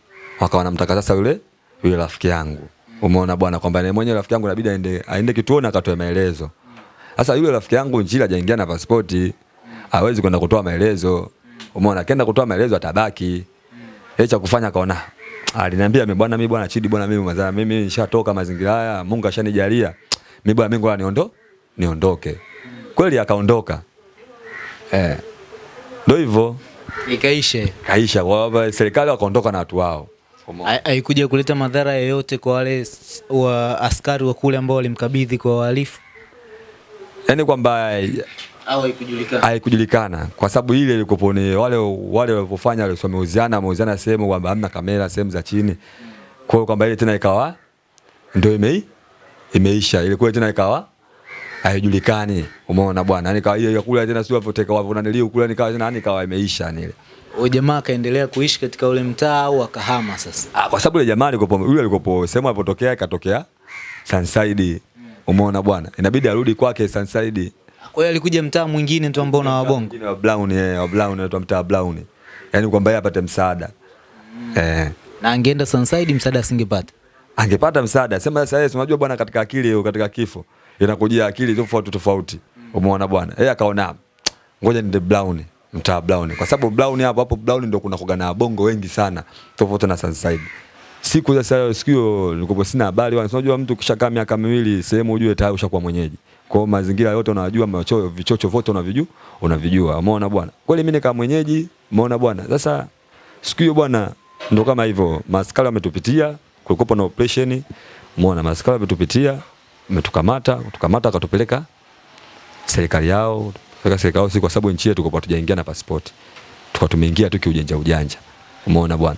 wakawa namtaka sasa yule yule rafiki yangu. Umeona bwana kwamba ni mwenye rafiki yangu inabidi aende aende kituoni akatoe maelezo. Sasa yule rafiki yangu njila hajaingia na pasipoti. Hawezi kwenda kutoa maelezo. Umeona akienda kutoa maelezo atabaki. Yeye cha kufanya kaona aliniambia mimi bwana mimi bwana Chidi bwana mimi mazaa mimi nishatoka mazingira haya Mungu ashanijalia. Mimi bwana mimi niondo niondoke. Kweli akaondoka. Eh ndio hivyo. Ikaisha. kaisha kwa sababu serikali wakaondoka na watu wao Haikuja kuleta madhara yoyote kwa wale wa askari wa kule ambao walimkabidhi kwa wahalifu? Yaani kwamba haikujulikana? haikujulikana. Kwa sababu ile ilikuwa ni wale wale walivyofanya wale wameuziana wameuziana sehemu kwamba hamna kamera sehemu za chini. Kwa hiyo kwamba ile tena ikawa ndio imei imeisha. Ile kule tena ikawa haijulikani. Umeona bwana? Yani kawa hiyo kule tena sio walivyoteka wavyo naniliu kule nikawa tena yani ikawa imeisha nile. ile Huyo jamaa akaendelea kuishi katika ule mtaa au akahama sasa? Ah, kwa sababu ile jamaa alikopo yule alikopo sehemu alipotokea ikatokea Sunside umeona bwana inabidi arudi kwake Sunside Kwa hiyo alikuja mtaa mwingine tu ambao na wabongo. Mwingine wa Brown yeye, wa Brown anaitwa mtaa Brown. Yaani kwamba yeye apate msaada. Eh, Na angeenda Sunside msaada asingepata. angepata msaada. Sema sasa yeye unajua bwana katika akili katika kifo inakujia akili tofauti tofauti. Umeona bwana? Yeye akaona ngoja niende Brown, mtaa Brown. Kwa sababu Brown hapo hapo Brown ndio kuna kuga na bongo wengi sana tofauti na Sunside. Siku za sasa siku hiyo nilikuwa sina habari. Unajua mtu kishakaa miaka miwili sehemu ujue tayari ushakuwa mwenyeji. Kwa hiyo mazingira yote unajua machoyo vichocho vyote unavijua, unavijua. Umeona bwana? Kweli mimi nikaa mwenyeji, umeona bwana? Sasa siku hiyo bwana ndio kama hivyo maskari wametupitia, kulikuwa na operation. Umeona maskari wametupitia, umetukamata, tukamata akatupeleka serikali yao, tupeleka serikali si kwa sababu nchi yetu kwa tujaingia na passport. Tukawa tumeingia tu kiujanja ujanja. Umeona bwana?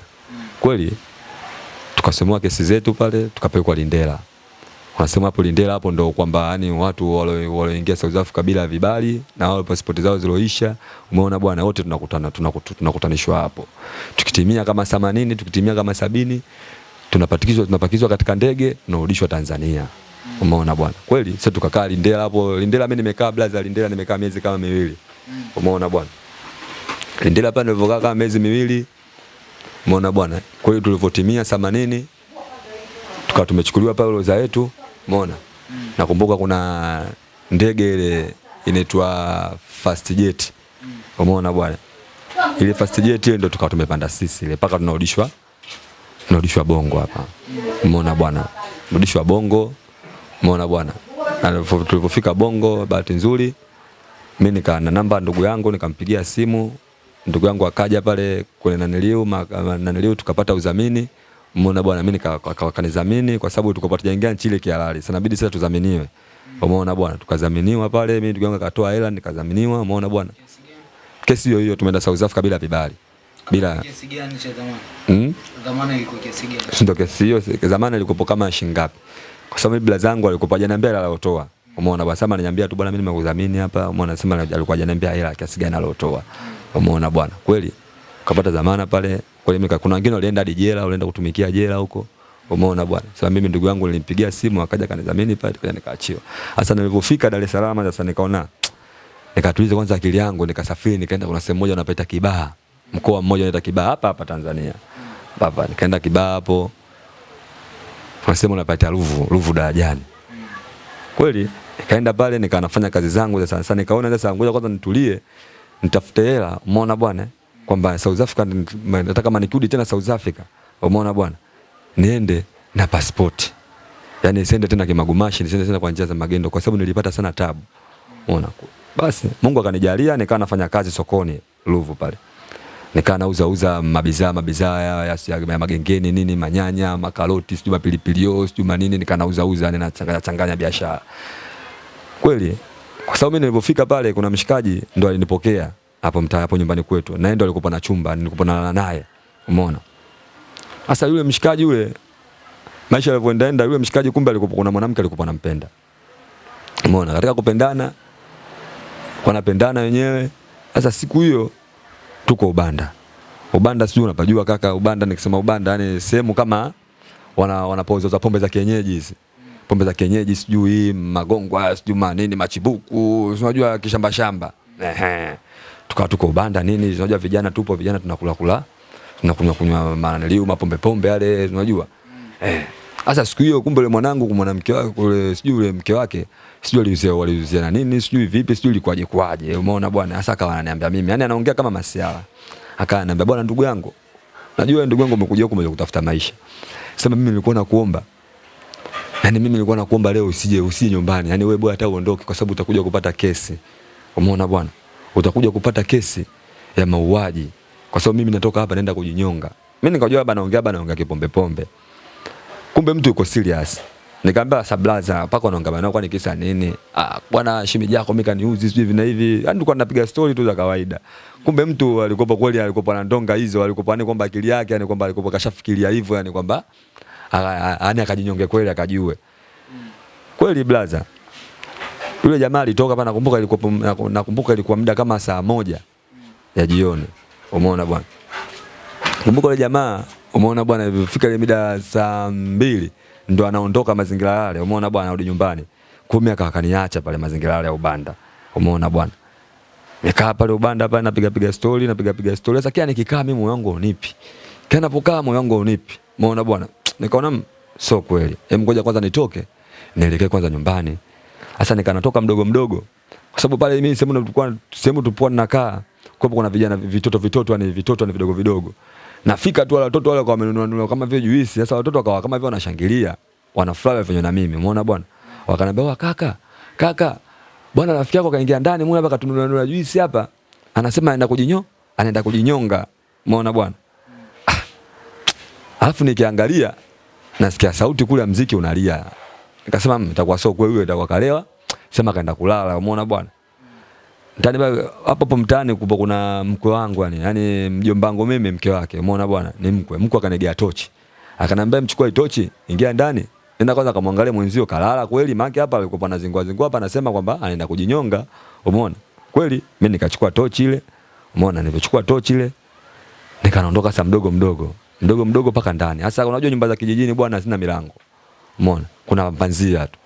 Kweli tukasomewa kesi zetu pale tukapelekwa Lindela. Wanasema hapo Lindela hapo ndo kwamba yani watu walioingia South Africa bila vibali na wale pasipoti zao ziloisha, umeona bwana, wote tunakutana tunakutanishwa hapo. Tukitimia kama 80, tukitimia kama sabini tunapatikizwa tunapakizwa katika ndege tunarudishwa Tanzania. Umeona bwana. Kweli sasa tukakaa Lindela hapo. Lindela mimi nimekaa blaza Lindela nimekaa miezi kama miwili. Umeona bwana. Lindela pale nilivyokaa kama miezi miwili. Umeona bwana. Kwa hiyo tulivyotimia 80 tukawa tumechukuliwa pale roza yetu, umeona? Nakumbuka kuna ndege ile inaitwa fast jet. Umeona bwana? Ile fast jet ndio tukawa tumepanda sisi ile mpaka tunarudishwa tunarudishwa Bongo hapa. Umeona bwana? Rudishwa Bongo. Umeona bwana? Na tulipofika Bongo bahati nzuri mimi nikaa na namba ndugu yangu nikampigia simu ndugu yangu akaja pale kwenye naniliu naniliu tukapata udhamini umeona bwana mimi nika- kwa sababu tulikuwa tujaingia nchi ile kihalali sasa inabidi sasa tudhaminiwe umeona bwana tukadhaminiwa pale mimi ndugu yangu akatoa hela nikadhaminiwa umeona bwana kesi hiyo hiyo tumeenda South Africa bila vibali bila Kiasi gani cha dhamana? mm? Dhamana ilikuwa kiasi gani? ndio kesi hiyo zamani ilikuwa kama shilingi ngapi kwa sababu bila zangu alikuwa hajaniambia hela alotoa umeona bwana sema ananiambia tu bwana mimi nimekudhamini hapa. Umeona sema alikuwa hajaniambia hela kiasi gani alotoa umeona bwana. Kweli kapata dhamana pale. Kweli mimi kuna wengine walienda hadi jela walienda kutumikia jela huko. Umeona bwana. Sasa mimi ndugu yangu nilimpigia simu akaja kanidhamini pale kwa nikaachiwa sasa nilipofika Dar es Salaam sasa nikaona nikatuliza kwanza akili yangu nikasafiri nikaenda kuna sehemu moja wanapaita Kibaha. Mkoa mmoja unaita Kibaha hapa hapa Tanzania. Baba nikaenda Kibaha hapo unasema unapata Ruvu Ruvu darajani kweli nikaenda pale nikaanafanya kazi zangu za sana sana, nikaona sasa ngoja kwanza nitulie nitafute hela umeona bwana kwamba South Africa nataka kama nikirudi tena South Africa, umeona bwana, niende na passport. Yaani sende tena kimagumashi, nisiende tena kwa njia za magendo kwa sababu nilipata sana tabu. Umeona? Basi Mungu akanijalia nikaanafanya kazi sokoni Ruvu pale. Nikaa nauza uza mabidhaa mabidhaa ya, ya, ya magengeni nini manyanya, makaroti, sijui mapilipili hoho, sijui manini nikaa nauza uza nina changanya changanya biashara. Kweli kwa sababu mimi nilipofika pale kuna mshikaji ndo alinipokea hapo mtaa hapo nyumbani kwetu. Na yeye ndo alikuwa na chumba, nilikuwa nalala naye. Umeona? Sasa yule mshikaji yule maisha yalivyoenda enda yule mshikaji kumbe alikuwa kuna mwanamke alikuwa anampenda. Umeona? Katika kupendana wanapendana wenyewe. Sasa siku hiyo tuko Ubanda. Ubanda sijui unapajua kaka, Ubanda nikisema Ubanda yani sehemu kama wana wanapouza pombe za kienyeji hizi. Pombe za kienyeji sijui magongwa, sijui manini machibuku, unajua kishamba shamba. Ehe. Tukawa tuko Ubanda nini, unajua vijana tupo vijana tunakula kula. Tunakunywa kunywa manaliu mapombe pombe yale unajua. Eh. Sasa siku hiyo kumbe yule mwanangu kwa mwanamke wake kule sijui yule mke wake sijui aliuzia waliuzia na nini sijui vipi sijui ilikuwaje kwaje umeona bwana sasa akawa ananiambia mimi. Yani anaongea kama masiala. Akawa ananiambia bwana ndugu yangu najua ndugu yangu umekuja huku kutafuta maisha. Sema mimi nilikuwa nakuomba yani mimi nilikuwa nakuomba leo usije usije nyumbani. Yani wewe bwana hata uondoke kwa sababu utakuja kupata kesi. Umeona bwana? Utakuja kupata kesi ya mauaji kwa sababu mimi natoka hapa naenda kujinyonga. Mimi nikajua baba naongea baba naongea kipombe pombe. pombe kumbe mtu yuko serious Nikamwambia sablaza pako unaongea nao kwani kisa nini? Ah bwana shemeji yako mimi kaniuzi sijui hivi na hivi. Yaani tulikuwa tunapiga story tu za kawaida. Kumbe mtu alikopa kweli alikopa na ndonga hizo alikopa ni kwamba akili yake yani kwamba alikopa kashafikiria hivyo yani kwamba yani akajinyonge kweli akajue. Kweli blaza. Yule jamaa alitoka pana nakumbuka ilikuwa nakumbuka ilikuwa muda kama saa moja ya jioni. Umeona bwana. Kumbuka yule jamaa umeona bwana ilifika ile mida saa mbili ndo anaondoka mazingira yale, umeona bwana, arudi nyumbani. Kumi akakaniacha pale mazingira yale ya Ubanda, umeona bwana. Nikaa pale Ubanda pale napiga piga story, napiga piga story. Sasa kia nikikaa mimi moyo wangu unipi. Kia napokaa moyo wangu unipi. Umeona bwana. Nikaona sio kweli. Hem, ngoja kwanza nitoke. Nielekee kwanza nyumbani. Sasa nikanatoka mdogo mdogo. Kwa sababu pale mimi sehemu tulikuwa sehemu tulikuwa nakaa, kwa kuna vijana vitoto vitoto yani vitoto ni vidogo vidogo. Nafika tu wale watoto wale kwa wamenunua kama vile juisi. Sasa watoto wakawa kama vile wanashangilia. Wanafurahi vile na mimi. Umeona bwana? Wakaniambia, "Wa kaka, kaka, bwana rafiki yako kaingia ndani, muone hapa katununua juisi hapa." Anasema anaenda kujinyo, anaenda kujinyonga. Umeona bwana? Ah. Alafu nikiangalia nasikia sauti kule mziki unalia. Nikasema itakuwa sio kweli, itakuwa kalewa. Sema kaenda kulala. Umeona bwana? Mtani hapo hapo mtani kupo kuna mkwe wangu yani, yani mjomba wangu mimi mke wake. Umeona bwana? Ni mkwe. Mkwe akanigea tochi. Akanambia mchukue tochi, ingia ndani. Nenda kwanza kamwangalie mwenzio kalala kweli, maana hapa alikuwa anazingua zingua hapa anasema kwamba anaenda kujinyonga. Umeona? Kweli mimi nikachukua tochi ile. Umeona nilipochukua tochi ile nikaondoka saa mdogo mdogo. Mdogo mdogo paka ndani. Sasa unajua nyumba za kijijini bwana hazina milango. Umeona? Kuna panzia tu.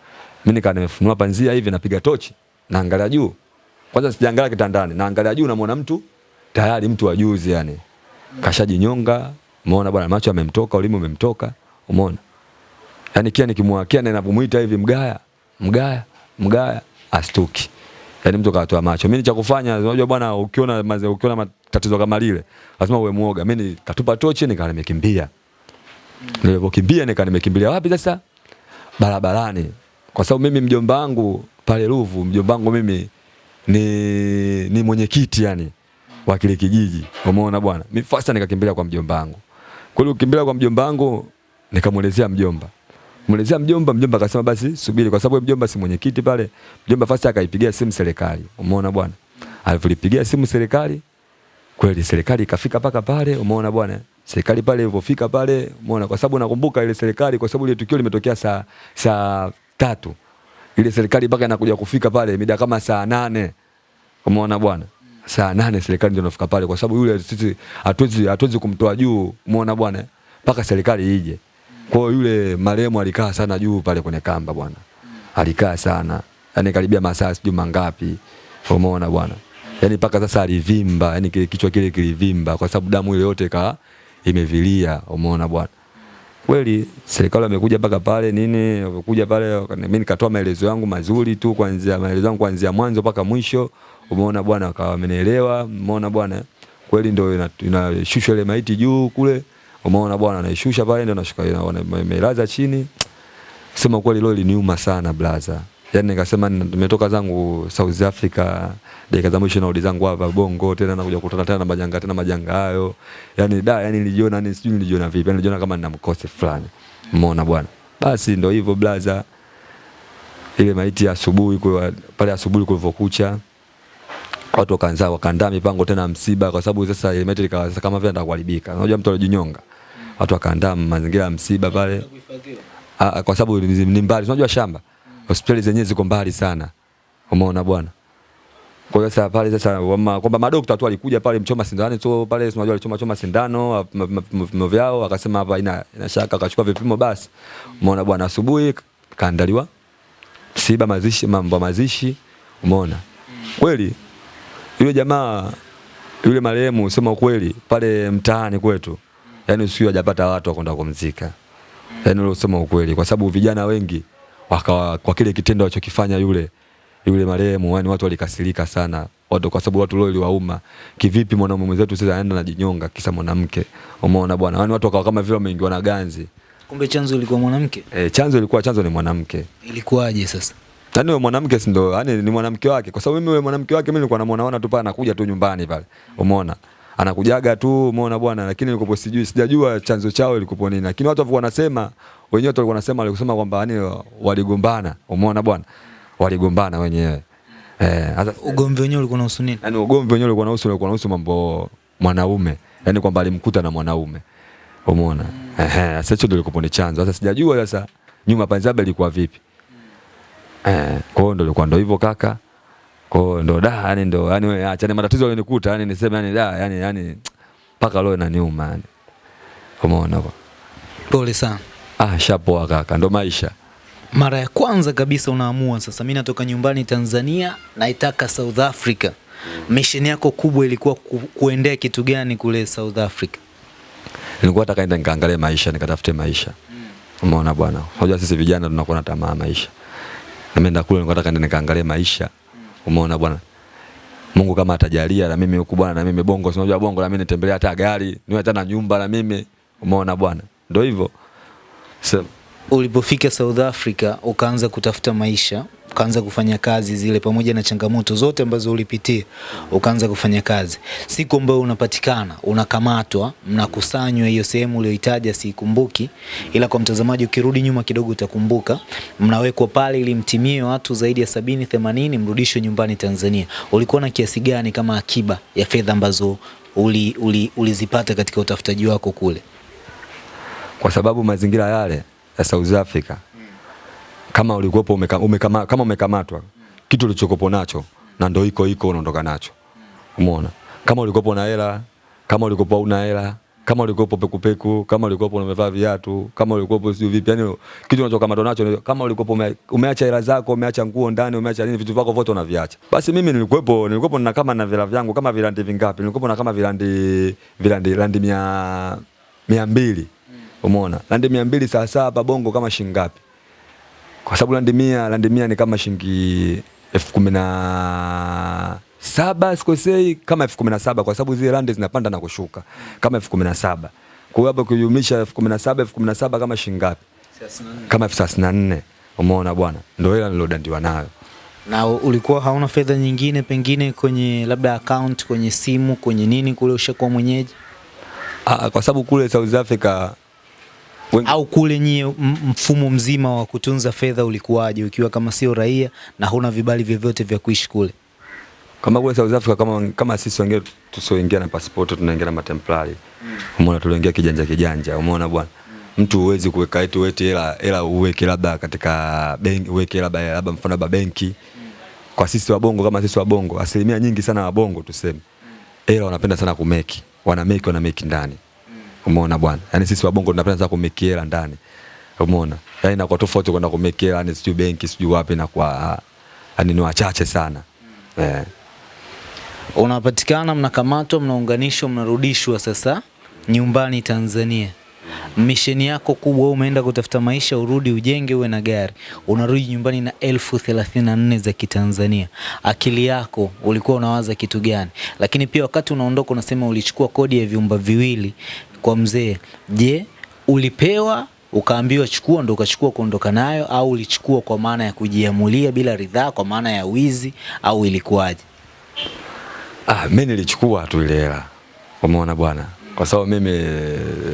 Mimi nikaa nimefunua panzia hivi napiga tochi, naangalia juu. Kwanza sijaangalia kitandani, naangalia juu namuona mtu tayari mtu wa juzi yani. Kashajinyonga, umeona bwana macho yamemtoka, ulimi umemtoka, umeona? yani, kia nikimwakia na ninapomuita hivi mgaya, mgaya, mgaya astuki. yani, mtu katoa macho. Mimi cha kufanya, unajua bwana ukiona maze, ukiona matatizo kama lile, lazima uwe muoga. Mimi nikatupa tochi nika nimekimbia. Nilipokimbia nika nimekimbilia wapi sasa? Barabarani. Kwa sababu mimi mjomba wangu pale Ruvu, mjomba wangu mimi ni ni mwenyekiti yani wa kile kijiji. Umeona bwana? Mimi fasta nikakimbilia kwa mjomba wangu. Kwa hiyo ukimbilia kwa mjomba wangu nikamuelezea mjomba. Muelezea mjomba, mjomba akasema basi subiri kwa sababu mjomba si mwenyekiti pale. Mjomba fasta akaipigia simu serikali. Umeona bwana? Alipolipigia simu serikali kweli serikali ikafika paka pale, umeona bwana? Serikali pale ilipofika pale, umeona kwa sababu nakumbuka ile serikali kwa sababu ile tukio limetokea saa saa tatu ile serikali mpaka inakuja kufika pale mida kama saa nane umeona bwana? Saa nane serikali ndio inafika pale kwa sababu yule sisi hatuwezi hatuwezi kumtoa juu. Umeona bwana? Mpaka serikali ije. Kwa hiyo yule marehemu alikaa sana juu pale kwenye kamba bwana. Alikaa sana. Yani karibia masaa sijui mangapi. Umeona bwana? Yani mpaka sasa alivimba. Yani kichwa kile kilivimba. Kwa sababu damu ile yote ka imevilia. Umeona bwana kweli serikali wamekuja mpaka pale nini, wamekuja pale, mimi nikatoa maelezo yangu mazuri tu, kuanzia maelezo yangu kuanzia mwanzo mpaka mwisho. Umeona bwana, wakawa wamenielewa. Umeona bwana, kweli ndio inashushwa ile maiti juu kule, umeona bwana, anaishusha pale ndio nashuka imelaza chini. Sema kweli leo iliniuma sana blaza, yaani nikasema nimetoka zangu South Africa dakika za mwisho narudi zangu hapa Bongo tena nakuja kukutana tena na majanga tena majanga hayo, Yani da, yani nilijiona yani sijui nilijiona vipi, yani nilijiona kama nina mkose fulani, umeona bwana. Basi ndio hivyo blaza, ile maiti ya asubuhi kwa pale asubuhi kulivyokucha watu wakaanza wakaandaa mipango tena msiba, kwa sababu sasa ile maiti ikawa kama vile ndakuharibika. Unajua mtu alijinyonga, watu wakaandaa mazingira ya msiba pale. Ah, kwa sababu ni ni mbali, unajua shamba, hospitali zenyewe ziko mbali sana, umeona bwana. Kwa hiyo sasa pale sasa kwamba madokta tu alikuja pale mchoma sindano tu pale, unajua alichoma choma sindano vipimo vyao, akasema hapa ina, ina shaka, akachukua vipimo basi, umeona bwana. Asubuhi kaandaliwa msiba, mazishi, mambo mazishi, umeona? Kweli? Yule jamaa yule marehemu, sema ukweli, pale mtaani kwetu, yani usiku hajapata watu wa kwenda kumzika, yani ule usema ukweli, kwa sababu vijana wengi wakawa kwa kile kitendo alichokifanya yule yule marehemu, yani watu walikasirika sana watu, kwa sababu watu leo iliwauma. Kivipi mwanaume mwenzetu sasa anaenda anajinyonga kisa mwanamke? Umeona bwana, yani watu wakawa kama vile wameingiwa na ganzi. Kumbe chanzo ilikuwa mwanamke. E, chanzo ilikuwa chanzo ni mwanamke. Ilikuwaje sasa? Yaani wewe mwanamke si ndo, yani ni mwanamke wake. Kwa sababu mimi wewe mwanamke wake mimi nilikuwa namuona tu pale anakuja tu nyumbani pale. Umeona? Anakujaga tu, umeona bwana, lakini nilikuwa sijui sijajua chanzo chao ilikuwa nini. Lakini watu walikuwa wanasema, wenyewe tulikuwa walikuwa wanasema walisema kwamba yani waligombana. Umeona bwana? Waligombana wenyewe. Eh, sasa Ugomvi wenyewe ulikuwa unahusu nini? yani ugomvi wenyewe ulikuwa unahusu ulikuwa unahusu mambo mwanaume. yani kwamba alimkuta na mwanaume. Umeona? Ehe, sasa hicho ndio ilikuwa ni chanzo. Sasa sijajua sasa nyuma panzaba ilikuwa vipi. Eh, kwa hiyo ndio ilikuwa ndio hivyo kaka. Kwa hiyo ndo da, yani ndo yani wewe acha ni matatizo yalinikuta, yani niseme yani da, yani yani mpaka leo inaniuma yani. Umeona kwa. Pole sana. Ah, shapoa kaka, ndo maisha. Mara ya kwanza kabisa unaamua sasa, mimi natoka nyumbani Tanzania, naitaka South Africa. Mission yako kubwa ilikuwa ku, kuendea kitu gani kule South Africa? Nilikuwa nataka nenda nikaangalie maisha, nikatafute maisha. Umeona bwana. Unajua sisi vijana tunakuwa na tamaa maisha. Nimeenda kule nilikuwa nataka nikaangalie maisha. Umeona bwana. Mungu kama atajalia na mimi huku bwana na mimi bongo, si unajua bongo na mimi nitembelea hata gari, niwe hata na nyumba na mimi. Umeona bwana. Ndio hivyo. Sasa Ulipofika South Africa ukaanza kutafuta maisha, ukaanza kufanya kazi zile, pamoja na changamoto zote ambazo ulipitia, ukaanza kufanya kazi. Siku ambayo unapatikana, unakamatwa, mnakusanywa, hiyo sehemu uliyoitaja siikumbuki, ila kwa mtazamaji ukirudi nyuma kidogo utakumbuka, mnawekwa pale ili mtimie watu zaidi ya sabini themanini, mrudishwe nyumbani Tanzania. Ulikuwa na kiasi gani kama akiba ya fedha ambazo ulizipata uli, uli, katika utafutaji wako kule? Kwa sababu mazingira yale ya South Africa kama ulikuwepo umeka, umekama, kama umekamatwa kitu ulichokopo nacho na ndo iko iko unaondoka nacho. Umeona? Kama ulikuwepo na hela, kama ulikuwepo una hela, kama ulikuwepo pekupeku, kama ulikuwepo umevaa viatu, kama ulikuwepo sio vipi, yani kitu unachokamatwa nacho kama ulikuwepo ume, umeacha hela zako, umeacha nguo ndani, umeacha nini, vitu vyako vyote unaviacha. Basi mimi nilikuwepo nilikuwepo na kama na vila vyangu kama vilandi vingapi? Nilikuwepo na kama vilandi vilandi landi mia mia mbili. Umeona? Landi mia mbili saa saa hapa Bongo kama shilingi ngapi? Kwa sababu landi mia landi mia ni kama shilingi elfu kumi na saba sikosei, kama elfu kumi na saba kwa sababu zile landi zinapanda na kushuka kama elfu kumi na saba Kwa hiyo hapo kujumlisha elfu kumi na saba elfu kumi na saba kama shilingi ngapi? Kama elfu thelathini na nne. Umeona bwana, ndio hela nilodandiwa nayo. na ulikuwa hauna fedha nyingine pengine kwenye labda account kwenye simu kwenye nini kule ushakuwa mwenyeji Ah, kwa sababu kule South Africa wengi, au kule nyie mfumo mzima wa kutunza fedha ulikuwaje ukiwa kama sio raia na huna vibali vyovyote vya kuishi kule kama kule South Africa kama, kama sisi wengine tusioingia na pasipoti tunaingia na matemplari Mm. umeona, tuliingia kijanja kijanja, umeona bwana Mm. mtu huwezi kuweka eti weti hela hela uweke labda katika benki uweke labda labda mfano labda benki. Mm. Kwa sisi wabongo kama sisi wabongo, asilimia nyingi sana wabongo tuseme, hela wanapenda sana kumeki, wana wanameki wana meki ndani, umeona bwana. Yani sisi wabongo tunapenda sana kumeki hela ndani, umeona. Yani inakuwa tofauti kwenda kumeki hela yani sijui benki sijui wapi, na kwa yani ni wachache sana Mm. eh. unapatikana mnakamatwa mnaunganishwa mnarudishwa sasa nyumbani Tanzania misheni yako kubwa, umeenda kutafuta maisha, urudi ujenge, uwe na gari, unarudi nyumbani na elfu thelathini na za Kitanzania. Akili yako ulikuwa unawaza kitu gani? Lakini pia wakati unaondoka unasema ulichukua kodi ya vyumba viwili kwa mzee. Je, ulipewa ukaambiwa chukua ndo ukachukua kuondoka nayo, au ulichukua kwa maana ya kujiamulia bila ridhaa, kwa maana ya wizi, au ilikuwaje? Ah, mimi nilichukua tu ile hela. Umeona bwana? Kwa sababu mimi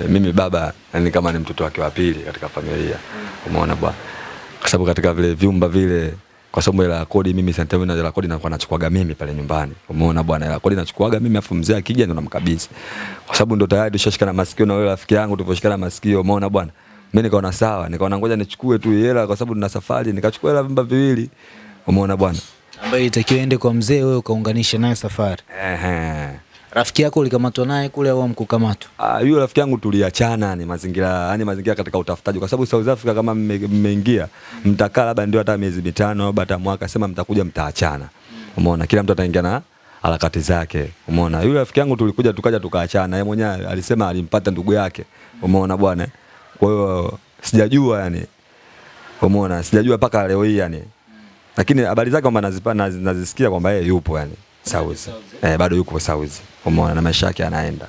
mimi baba yani kama ni mtoto wake wa pili katika familia. Umeona bwana? Kwa sababu katika vile vyumba vile kwa sababu hela kodi mimi sentemu na hela kodi nakuwa nachukuaga mimi pale nyumbani. Umeona bwana? Hela ya kodi nachukuaga mimi afu mzee akija ndo namkabidhi. Kwa sababu ndo tayari tushashikana masikio na yule rafiki yangu tulivoshikana masikio. Umeona bwana? Mimi nikaona sawa, nikaona ngoja nichukue tu hela kwa sababu tuna safari, nikachukua hela vimba viwili. Umeona bwana? ambayo itakiwa ende kwa mzee, wewe ukaunganisha naye safari. Ehe. Rafiki yako ulikamatwa naye kule au mkukamatwa? Ah, yule rafiki yangu tuliachana ni mazingira, yani mazingira katika utafutaji kwa sababu South Africa kama mmeingia mmeingia mtakaa labda ndio hata miezi mitano au hata mwaka sema mtakuja mtaachana. Umeona? Kila mtu ataingia na harakati zake. Umeona? Yule rafiki yangu tulikuja tukaja tukaachana. Yeye mwenyewe alisema alimpata ndugu yake. Umeona bwana? Kwa hiyo sijajua yani. Umeona? Sijajua mpaka leo hii yani. Lakini habari zake kwamba nazisikia kwamba yeye yupo yani. South. Eh, bado yuko South. Umeona? Na maisha yake anaenda.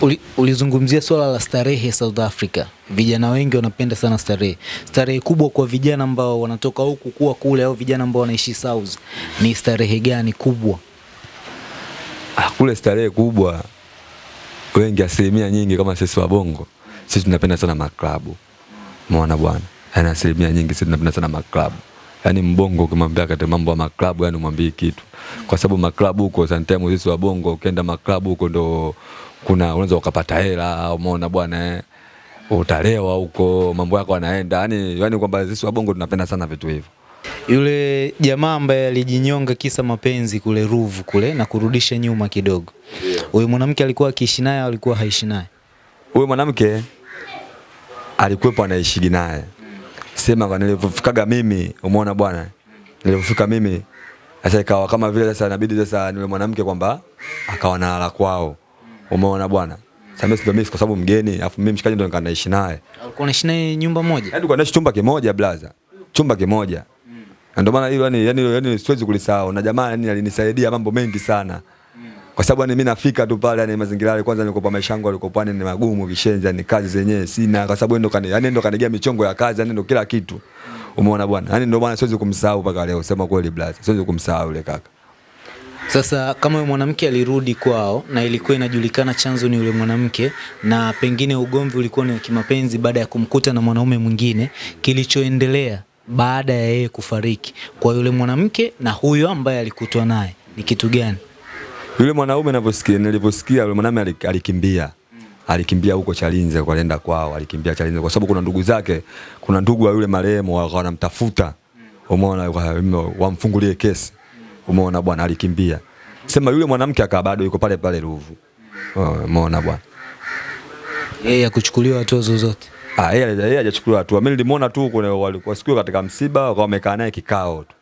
Uli, ulizungumzia swala la starehe South Africa. Vijana wengi wanapenda sana starehe. Starehe kubwa kwa vijana ambao wanatoka huku kuwa kule au vijana ambao wanaishi South ni starehe gani kubwa? Ah, kule starehe kubwa wengi asilimia nyingi kama sisi wa bongo sisi tunapenda sana maklabu umeona bwana yani asilimia nyingi sisi tunapenda sana maklabu yani mbongo ukimwambia kati mambo ya maklabu yani umwambie kitu kwa sababu maklabu huko sometimes sisi wa bongo ukienda maklabu huko ndo kuna unaweza ukapata hela umeona bwana eh. utalewa huko mambo yako yanaenda yani yani kwamba sisi wa bongo tunapenda sana vitu hivyo Yule jamaa ambaye alijinyonga kisa mapenzi kule Ruvu kule na kurudisha nyuma kidogo. Huyu mwanamke alikuwa akiishi naye au alikuwa haishi naye? Huyu mwanamke alikuwepo anaishigi naye sema kwa nilivyofikaga mimi umeona bwana? Nilivyofika mimi sasa ikawa kama vile sasa inabidi sasa yule mwanamke kwamba akawa na hala kwao. Umeona bwana? Sasa mimi kwa sababu mgeni afu mimi mshikaji ndo naishi naye. Alikuwa anaishi naye nyumba moja? yaani kwa naishi chumba kimoja blaza chumba kimoja. Na ndio maana hilo yani yani yani siwezi kulisahau. Na jamaa yani alinisaidia mambo mengi sana kwa sababu yani mimi nafika tu pale yani mazingira yale kwanza nilikuwa maisha yangu yalikuwa pale ni magumu kishenzi yani kazi zenyewe sina. Kwa sababu ndo kani yani ndo kanigea michongo ya kazi yani ndo kila kitu. Umeona bwana? Yani ndo bwana siwezi kumsahau mpaka leo sema kweli blaza siwezi kumsahau yule kaka. Sasa kama yule mwanamke alirudi kwao na ilikuwa inajulikana chanzo ni yule mwanamke, na pengine ugomvi ulikuwa ni kimapenzi baada ya kumkuta na mwanaume mwingine, kilichoendelea baada ya yeye kufariki kwa yule mwanamke na huyo ambaye alikutwa naye ni kitu gani? Yule mwanaume ninavyosikia nilivyosikia yule mwanaume alikimbia. Alikimbia huko Chalinze kwa alienda kwao, alikimbia Chalinze kwa sababu kuna ndugu zake, kuna ndugu wa yule marehemu wanamtafuta. Umeona wamfungulie kesi. Umeona bwana alikimbia. Sema yule mwanamke akawa bado yuko pale pale Ruvu. Oh, Umeona bwana. Yeye akuchukuliwa hatua zozote. Ah, yeye yeye hajachukuliwa hatua. Mimi nilimuona tu kuna walikuwa siku katika msiba wakawa wamekaa naye kikao tu.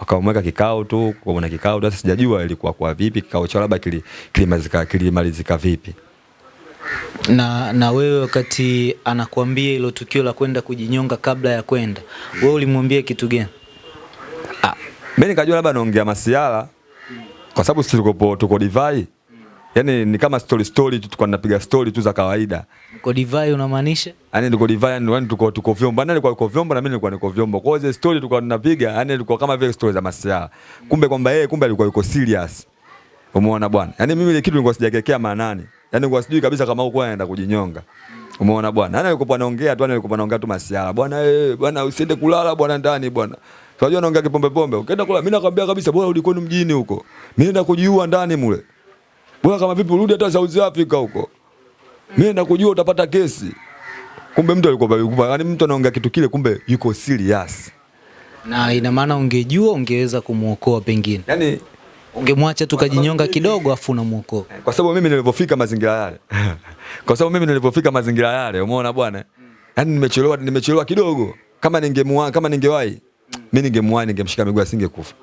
Wakamweka kikao tu, kwa kikao tu. Sasa sijajua ilikuwa kwa vipi kikao chao labda kili- kilimalizika kilimalizika vipi. Na, na wewe wakati anakuambia ilo tukio la kwenda kujinyonga kabla ya kwenda, wewe ulimwambia kitu gani? Ah, mimi nikajua labda naongea masiala kwa sababu sisi tuko tuko divai. Yaani ni kama story story tu tulikuwa tunapiga story tu za kawaida. Kwa divai unamaanisha? Yani tuko divai yani yani tuko tuko vyombo. Nani alikuwa yuko vyombo na mimi nilikuwa niko vyombo. Kwa hiyo story tulikuwa tunapiga yani ilikuwa kama vile story za masiara, Kumbe kwamba yeye kumbe alikuwa yuko serious. Umeona bwana? yani mimi ile kitu nilikuwa sijakekea maanani. yani nilikuwa sijui kabisa kama huko anaenda kujinyonga. Umeona bwana? yani alikuwa anaongea tu, yani alikuwa anaongea tu masiara, Bwana eh, bwana usiende kulala bwana ndani bwana. Unajua anaongea kipombe pombe. Ukienda kula mimi nakwambia kabisa bora urudi kwenu mjini huko. Mimi naenda kujiua ndani mule. Bora kama vipi urudi hata South Africa huko. Mimi nakujua kujua utapata kesi. Kumbe mtu alikuwa yuko yani mtu anaongea kitu kile kumbe yuko serious. Na ina maana ungejua ungeweza kumuokoa pengine. Yaani Ungemwacha tu kajinyonga kidogo afu unamuokoa. kwa sababu mimi nilivyofika mazingira yale kwa sababu mimi nilivyofika mazingira yale umeona bwana Yaani nimechelewa nimechelewa kidogo kama ningemwa kama ningewahi mimi ningemwahi ningemshika miguu asingekufa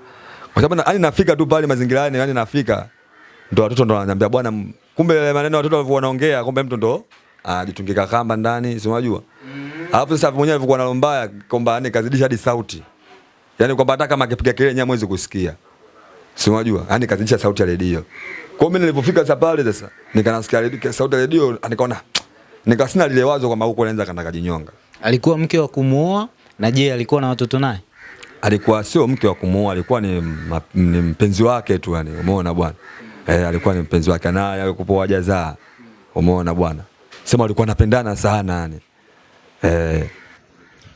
kwa sababu yaani yani nafika tu pale mazingira yale yani nafika ndo watoto ndo wananiambia bwana kumbe yale maneno watoto walivyo wanaongea kumbe mtu ndo ajitungika kamba ndani, si unajua? Alafu sasa mwenyewe alivyokuwa na lombaya mbaya kwamba yani kazidisha hadi sauti. Yaani kwamba hata kama akipiga kelele nyewe mwezi kusikia. Si unajua? Yaani kazidisha sauti ya redio. Kwa mimi nilipofika sasa pale sasa nikanasikia redio- sauti ya redio nikaona nikasina lile wazo kwamba huko anaanza kanda kajinyonga. Alikuwa mke wa kumuoa na je, alikuwa na watoto naye? alikuwa sio mke wa kumuoa, alikuwa ni, ma- ni mpenzi wake tu yani, umeona bwana eh, alikuwa ni mpenzi wake naye alikuwa wajazaa, umeona bwana, sema alikuwa anapendana sana yani. Eh,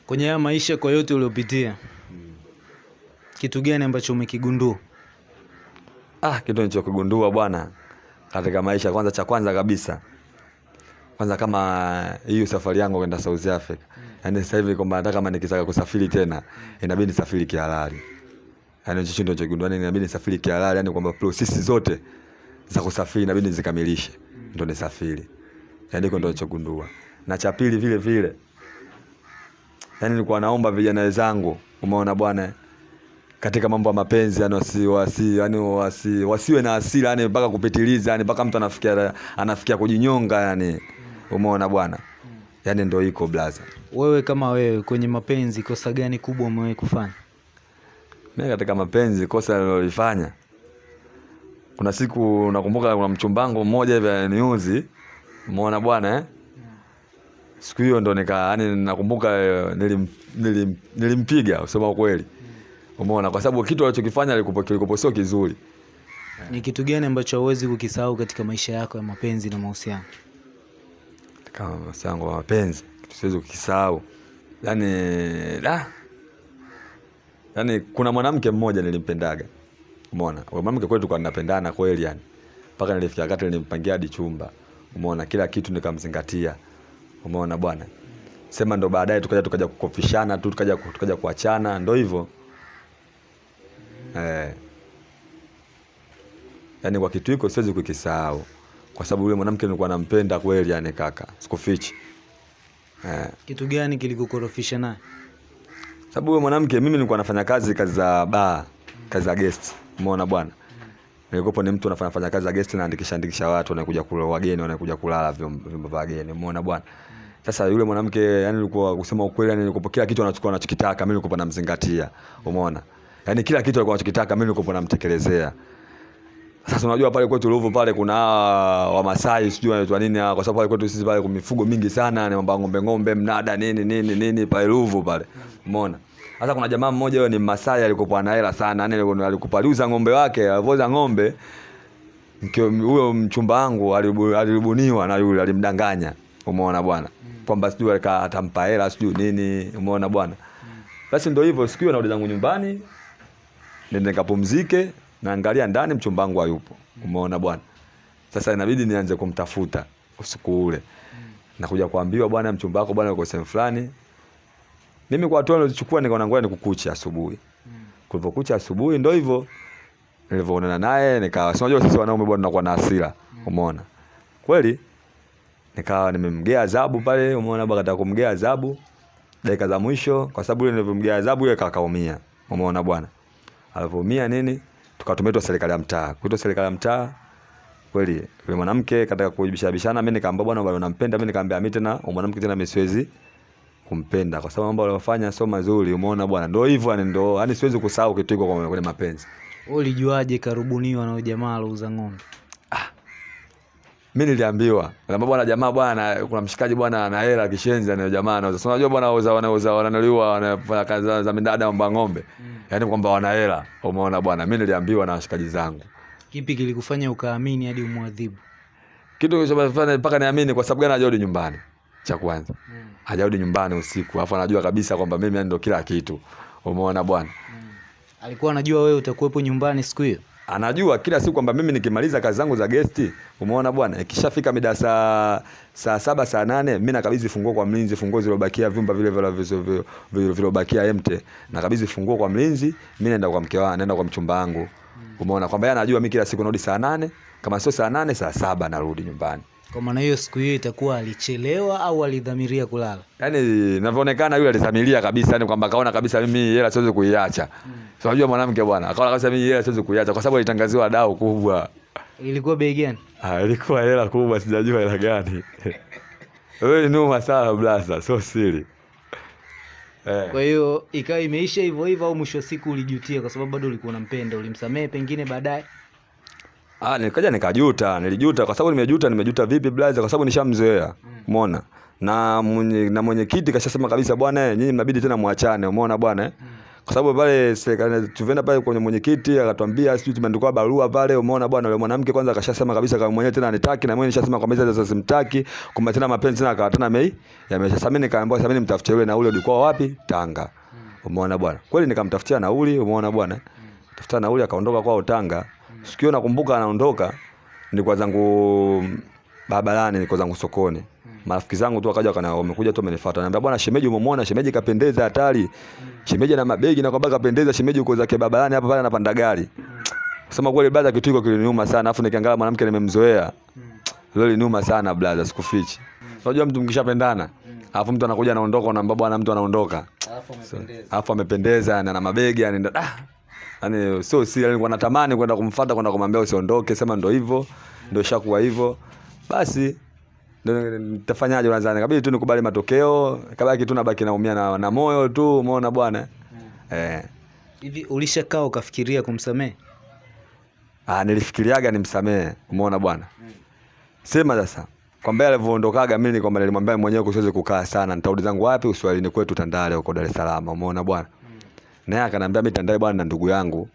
Kwenye haya maisha kwa yote uliopitia, kitu gani ambacho umekigundua? ah, kitu nilichokigundua bwana katika maisha, kwanza cha kwanza kabisa kwanza kama hiyo safari yangu kwenda South Africa. Yani sasa hivi kwamba hata kama nikitaka kusafiri tena inabidi nisafiri kihalali yani hicho ndio chochote yani inabidi nisafiri kihalali yani kwamba prosesi zote za kusafiri inabidi nizikamilishe ndio nisafiri. Yani hiko ndio nilichogundua na cha pili vile vile yani nilikuwa naomba vijana wenzangu umeona bwana katika mambo ya mapenzi yani wasi, wasi, yani wasi, wasiwe na hasira yani mpaka kupitiliza yani mpaka mtu anafikia anafikia kujinyonga yani umeona bwana? Yani ndio iko blaza Wewe kama wewe kwenye mapenzi, kosa gani kubwa umewahi kufanya? Mimi katika mapenzi kosa nililofanya kuna siku nakumbuka kuna mchumbangu mmoja hivi aniuzi umeona bwana eh. Siku hiyo ndo nika yani nakumbuka eh, nilim, nilim, nilimpiga usema kweli umeona? Kwa sababu kitu alichokifanya kilikuwa sio kizuri. Ni kitu gani ambacho hauwezi kukisahau katika maisha yako ya mapenzi na mahusiano? kama mahusiano ya mapenzi kitu siwezi kukisahau. Yani da yani kuna mwanamke mmoja nilimpendaga. Umeona? Huyo mwanamke kweli tulikuwa tunapendana kweli yani. Mpaka nilifikia wakati nilimpangia hadi chumba. Umeona? Kila kitu nikamzingatia. Umeona bwana? Sema ndo baadaye tukaja tukaja kukofishana tu tukaja tukaja kuachana ndo hivyo. Eh. Yani kwa kitu hiko siwezi kukisahau. Kwa sababu yule mwanamke nilikuwa nampenda kweli yani kaka. Sikufichi. Eh. Kitu gani kilikukorofisha naye? Sababu huyo mwanamke mimi nilikuwa nafanya kazi kazi za ba kazi za guest. Umeona bwana? Nilikuwa ni mtu anafanya fanya kazi za guest na andikisha andikisha watu wanakuja kula wageni wanakuja kulala vyombo vya wageni. Umeona bwana? Sasa yule mwanamke yani nilikuwa kusema ukweli yani nilikuwa kila kitu anachukua anachokitaka mimi nilikuwa namzingatia. Umeona? Yani kila kitu alikuwa anachokitaka mimi nilikuwa namtekelezea sasa unajua pale kwetu Ruvu pale kuna Wamasai sijui wanaitwa nini hawa, kwa sababu pale kwetu sisi pale kuna mifugo mingi sana, ni mambo ng'ombe ng'ombe, mnada nini nini nini pale Ruvu pale. Umeona? Sasa kuna jamaa mmoja yeye ni Masai alikopoa na hela sana, yani alikuwa ng'ombe wake, alivoza ng'ombe huyo mchumba wangu alibu- alibuniwa na yule alimdanganya. Umeona bwana? Kwamba sijui atampa hela sijui nini, umeona bwana? Basi ndio hivyo, siku hiyo narudi zangu nyumbani, nende nikapumzike naangalia ndani mchumba wangu hayupo. Umeona bwana? Sasa inabidi nianze kumtafuta usiku ule. Nakuja kuambiwa bwana mchumba wako bwana yuko sehemu fulani. Mimi kwa hatua nilizochukua nikaona ngoja nikukuche asubuhi. Kulivyokucha asubuhi ndo hivyo nilivyoonana naye nikawa si unajua sisi wanaume bwana tunakuwa na hasira umeona? Kweli nikawa nimemgea adhabu pale umeona bwana kataka kumgea adhabu dakika za mwisho kwa sababu ile nilivyomgea adhabu ile kakaumia umeona bwana? Alivyoumia nini tukatumetwa serikali ya mtaa. Kuitwa serikali ya mtaa kweli yule mwanamke kataka kujibishabishana mimi nikamwambia bwana bado nampenda mimi nikamwambia mimi tena mwanamke tena mimi siwezi kumpenda. Kwa sababu mambo aliyofanya sio mazuri umeona bwana. Ndio hivyo yani ndio yani siwezi kusahau kitu kwa kwenye mapenzi. Wewe ulijuaje karubuniwa na jamaa alouza ng'ombe? Mimi niliambiwa na bwana jamaa bwana kuna mshikaji bwana ana hela kishenzi na jamaa anauza. Sasa unajua bwana wanauza wanauza wananaliwa wanafanya kazi za- midada mambo ng'ombe? Mm. yani kwamba wana hela. Umeona bwana mimi niliambiwa na washikaji zangu. Kipi kilikufanya ukaamini hadi umwadhibu? kitu kilichofanya mpaka niamini kwa sababu gani hajarudi nyumbani? Cha kwanza. Hajarudi nyumbani usiku alafu anajua kabisa kwamba mimi ndio kila kitu. Umeona bwana? Mm. Alikuwa anajua wewe utakuwepo nyumbani siku hiyo? Anajua kila siku kwamba mimi nikimaliza kazi zangu za gesti umeona bwana ikishafika mida saa saa saba saa nane mi nakabidhi funguo kwa mlinzi funguo zilobakia vyumba vile vile mt nakabidhi funguo kwa mlinzi mi naenda kwa mke wangu naenda kwa mchumba wangu. Umeona kwamba yeye anajua mi kila siku narudi saa nane kama sio saa nane saa saba narudi nyumbani Kwa maana hiyo siku hiyo itakuwa alichelewa au alidhamiria kulala? yani inavyoonekana yule alidhamiria kabisa yani kwamba akaona kabisa mimi hela siwezi kuiacha so unajua mwanamke bwana akaona kabisa mimi hela siwezi kuiacha kwa sababu alitangaziwa dau kubwa Ilikuwa bei gani? Ah, ilikuwa hela kubwa sijajua hela gani Wewe numa sana blaza, so siri. Eh. Kwa hiyo ikawa imeisha hivyo hivyo, au mwisho wa siku ulijutia kwa sababu bado ulikuwa unampenda, ulimsamehe pengine baadaye? Ah, nikaja nikajuta, nilijuta kwa sababu nimejuta, nimejuta vipi blaza? Kwa sababu nishamzoea. Umeona? Na mwenye na mwenyekiti kashasema kabisa bwana, eh, nyinyi mnabidi tena muachane, umeona bwana? eh? Kwa sababu pale serikali tulienda pale kwenye mwenyekiti akatuambia sisi tumeandikwa barua pale, umeona bwana, yule mwanamke kwanza akashasema kabisa kama mwenyewe tena anitaki na mwenyewe nishasema kwamba sasa simtaki, kumbe tena mapenzi tena akawatana mei. Yamesha sasa mimi nikaambiwa sasa mimi nimtafutie yule nauli ulikuwa wapi? Tanga. Umeona bwana? Kweli nikamtafutia nauli, umeona bwana? Tafuta nauli akaondoka kwao Tanga. Sikio nakumbuka anaondoka nilikuwa zangu barabarani, nilikuwa zangu sokoni. Marafiki zangu tu wakaja wakana wamekuja tu wamenifuata. naambia bwana shemeji umemwona shemeji kapendeza hatari. Shemeji na mabegi na kwamba kapendeza shemeji uko zake barabarani hapa pale anapanda gari. Kusema kweli brother kitu hiko kiliniuma sana. Afu nikiangalia mwanamke nimemzoea. Leo liniuma sana brother sikufichi. Unajua mtu mkishapendana. Alafu mtu anakuja anaondoka unaambia bwana mtu anaondoka. Alafu amependeza. Alafu amependeza na mabegi anaenda ah. Yaani sio si alikuwa natamani kwenda kumfuata kwenda kumwambia usiondoke, sema ndo hivyo, ndo ishakuwa hivyo. Basi ndo nitafanyaje unadhani? Kabidi tu nikubali matokeo, kabaki tu nabaki naumia na, na moyo tu, umeona bwana? Eh. Hivi ulishakaa ukafikiria kumsamehe? Ah, nilifikiriaga nimsamehe, umeona bwana? Sema sasa. Kwamba alivyoondokaga mimi kwamba nilimwambia mwenyewe kusiwezi kukaa sana, nitarudi zangu wapi? Uswahilini kwetu Tandale huko Dar es Salaam, umeona bwana? Naye akanambia mimi Tandale bwana na ndugu yangu.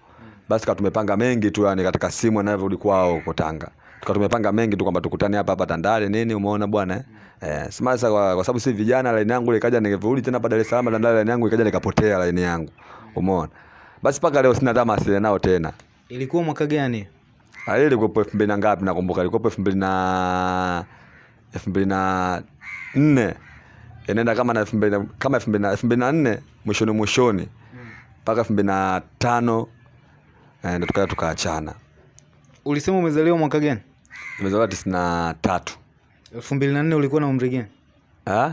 Basi kama tumepanga mengi tu yani katika simu anavyorudi kwao huko Tanga. Tukawa tumepanga mengi tu kwamba tukutane hapa hapa Tandale nini umeona bwana eh? sima sema sasa kwa, kwa sababu si vijana line yangu ikaja nikirudi tena hapa Dar es Salaam Tandale line yangu ikaja nikapotea line yangu. Umeona? Basi paka leo sina tamaa sina nao tena. Ilikuwa mwaka gani? Ah, ile ilikuwa elfu mbili na ngapi nakumbuka ilikuwa elfu mbili na elfu mbili na nne inaenda kama na elfu mbili na- kama elfu mbili na elfu mbili na nne mwishoni mwishoni mpaka elfu mbili na tano eh, ndo tukaa tukaachana. Ulisema umezaliwa mwaka gani? Nimezaliwa tisini na tatu. elfu mbili na nne ulikuwa na umri gani? Ah?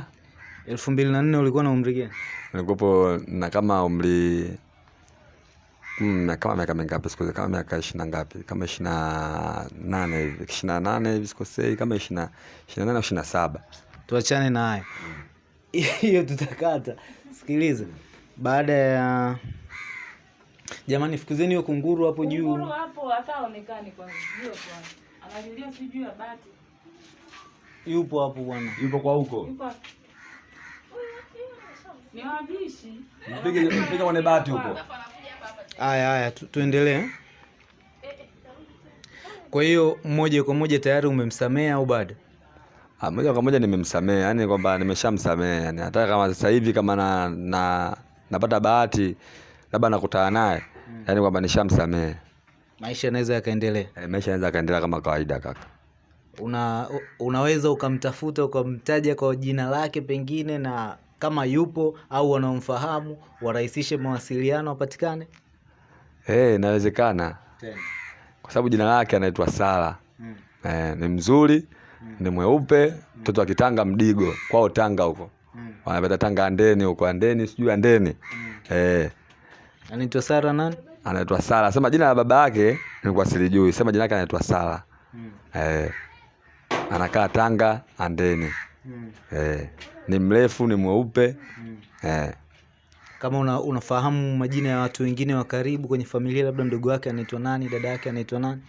elfu mbili na nne ulikuwa na umri gani? Nilikuwepo na kama umri mm, kama miaka mingapi sikuzi kama miaka ishirini na ngapi, kama ishirini na nane hivi, ishirina nane hivi sikosei, kama ishirini na ishirini na nane au ishirini na saba. Tuachane na hayo, hiyo tutakata. Sikiliza, baada ya jamani, fukuzeni huyo kunguru hapo juu. Kunguru hapo hata haonekani kwa hiyo kwa. Analilia si juu ya bati. Yupo hapo bwana. Yupo kwa huko. Yupo. Ni wabishi. Mpige mpige kwenye bati huko. Haya haya, tu, tuendelee. Kwa hiyo moja kwa moja tayari umemsamea au bado? Ah, moja kwa moja nimemsamea, yani kwamba nimeshamsamea, yani hata kama sasa hivi kama na, na napata bahati labda nakutana naye mm. yani kwamba nishamsamehe. Maisha yanaweza yakaendelea. E, maisha yanaweza yakaendelea kama kawaida kaka. Una, unaweza ukamtafuta ukamtaja kwa jina lake pengine, na kama yupo au wanaomfahamu warahisishe mawasiliano wapatikane Eh, inawezekana kwa sababu jina lake anaitwa Sala. Mm. Eh, ni mzuri, mm. ni mweupe, mtoto wa Kitanga Mdigo, kwao Tanga huko. Mm. Wanapata Tanga Andeni huko, Andeni sijui Andeni. mm. Eh, Anaitwa Sara nani? anaitwa Sara. Sema jina la baba yake nilikuwa silijui. Sema jina lake anaitwa Sara. Mm. Eh, anakaa Tanga Andeni. Mm. Eh, ni mrefu, ni mweupe. Mm. Eh, Kama una, unafahamu majina ya watu wengine wa karibu kwenye familia, labda ndugu wake anaitwa nani, dada yake anaitwa nani?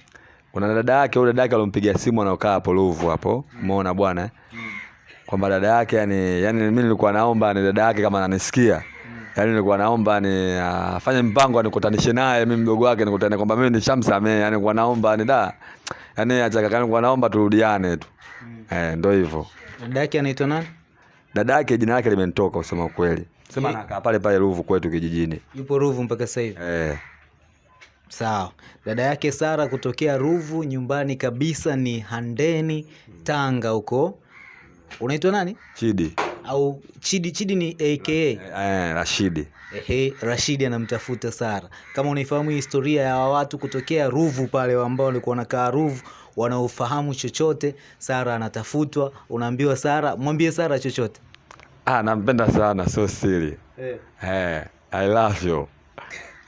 kuna dada yake, yule dada yake alompigia simu anaokaa hapo Ruvu hapo. Umeona bwana? eh? Kwamba dada yake yani, yani mimi nilikuwa naomba ni dada yake kama ananisikia. Yaani nilikuwa naomba ni afanye mpango anikutanishe naye mimi mdogo wake nikutane kwamba mimi nishamsamehe. yani nilikuwa naomba ni da. yani acha kaka nilikuwa naomba turudiane tu. Eh, ndio hivyo. Dada yake anaitwa nani? Dada yake jina lake limenitoka usema kweli Sema Ye- anakaa pale pale Ruvu kwetu kijijini. Yupo Ruvu mpaka sasa hivi. Eh. Sawa. Dada yake Sara kutokea Ruvu, nyumbani kabisa ni Handeni, Tanga huko. Unaitwa nani? Chidi. Au Chidi? Chidi ni aka Eh, Rashidi. Ehe, Rashidi anamtafuta Sara. Kama unaifahamu historia ya watu kutokea Ruvu pale ambao walikuwa wanakaa Ruvu, wanaofahamu chochote, Sara anatafutwa, unaambiwa Sara, mwambie Sara chochote. Ah, nampenda sana, so siri. Eh. Eh, I love you.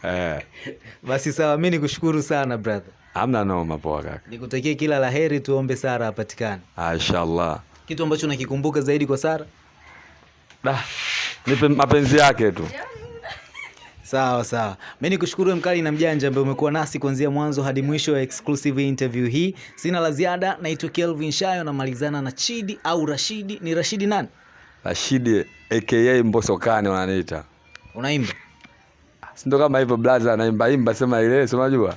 Eh, Basi sawa, mimi nikushukuru sana brother, hamna noma poa kaka. nikutakie kila la heri, tuombe Sara apatikane. Ah, inshallah. Kitu ambacho nakikumbuka zaidi kwa Sara? Da, nipe mapenzi yake tu. Sawa sawa, mi nikushukuru mkali na mjanja ambaye umekuwa nasi kuanzia mwanzo hadi mwisho ya exclusive interview hii. Sina la ziada, naitwa Kelvin Shayo, namalizana na Chidi au Rashidi. Ni Rashidi nani? Rashidi aka Mbosokani wananiita. Unaimba? sindo kama hivyo blaza anaimba imba sema ile, si unajua?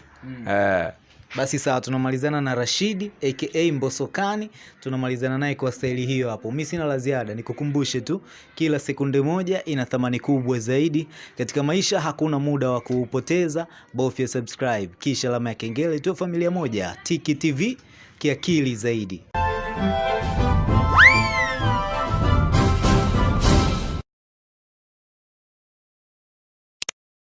Eh. Basi sawa, tunamalizana na Rashidi aka Mbosokani, tunamalizana naye kwa staili hiyo hapo. Mi sina la ziada, nikukumbushe tu, kila sekunde moja ina thamani kubwa zaidi katika maisha. Hakuna muda wa kuupoteza, bofya subscribe kisha alama ya kengele tu. Familia moja, Tiki TV, kiakili zaidi.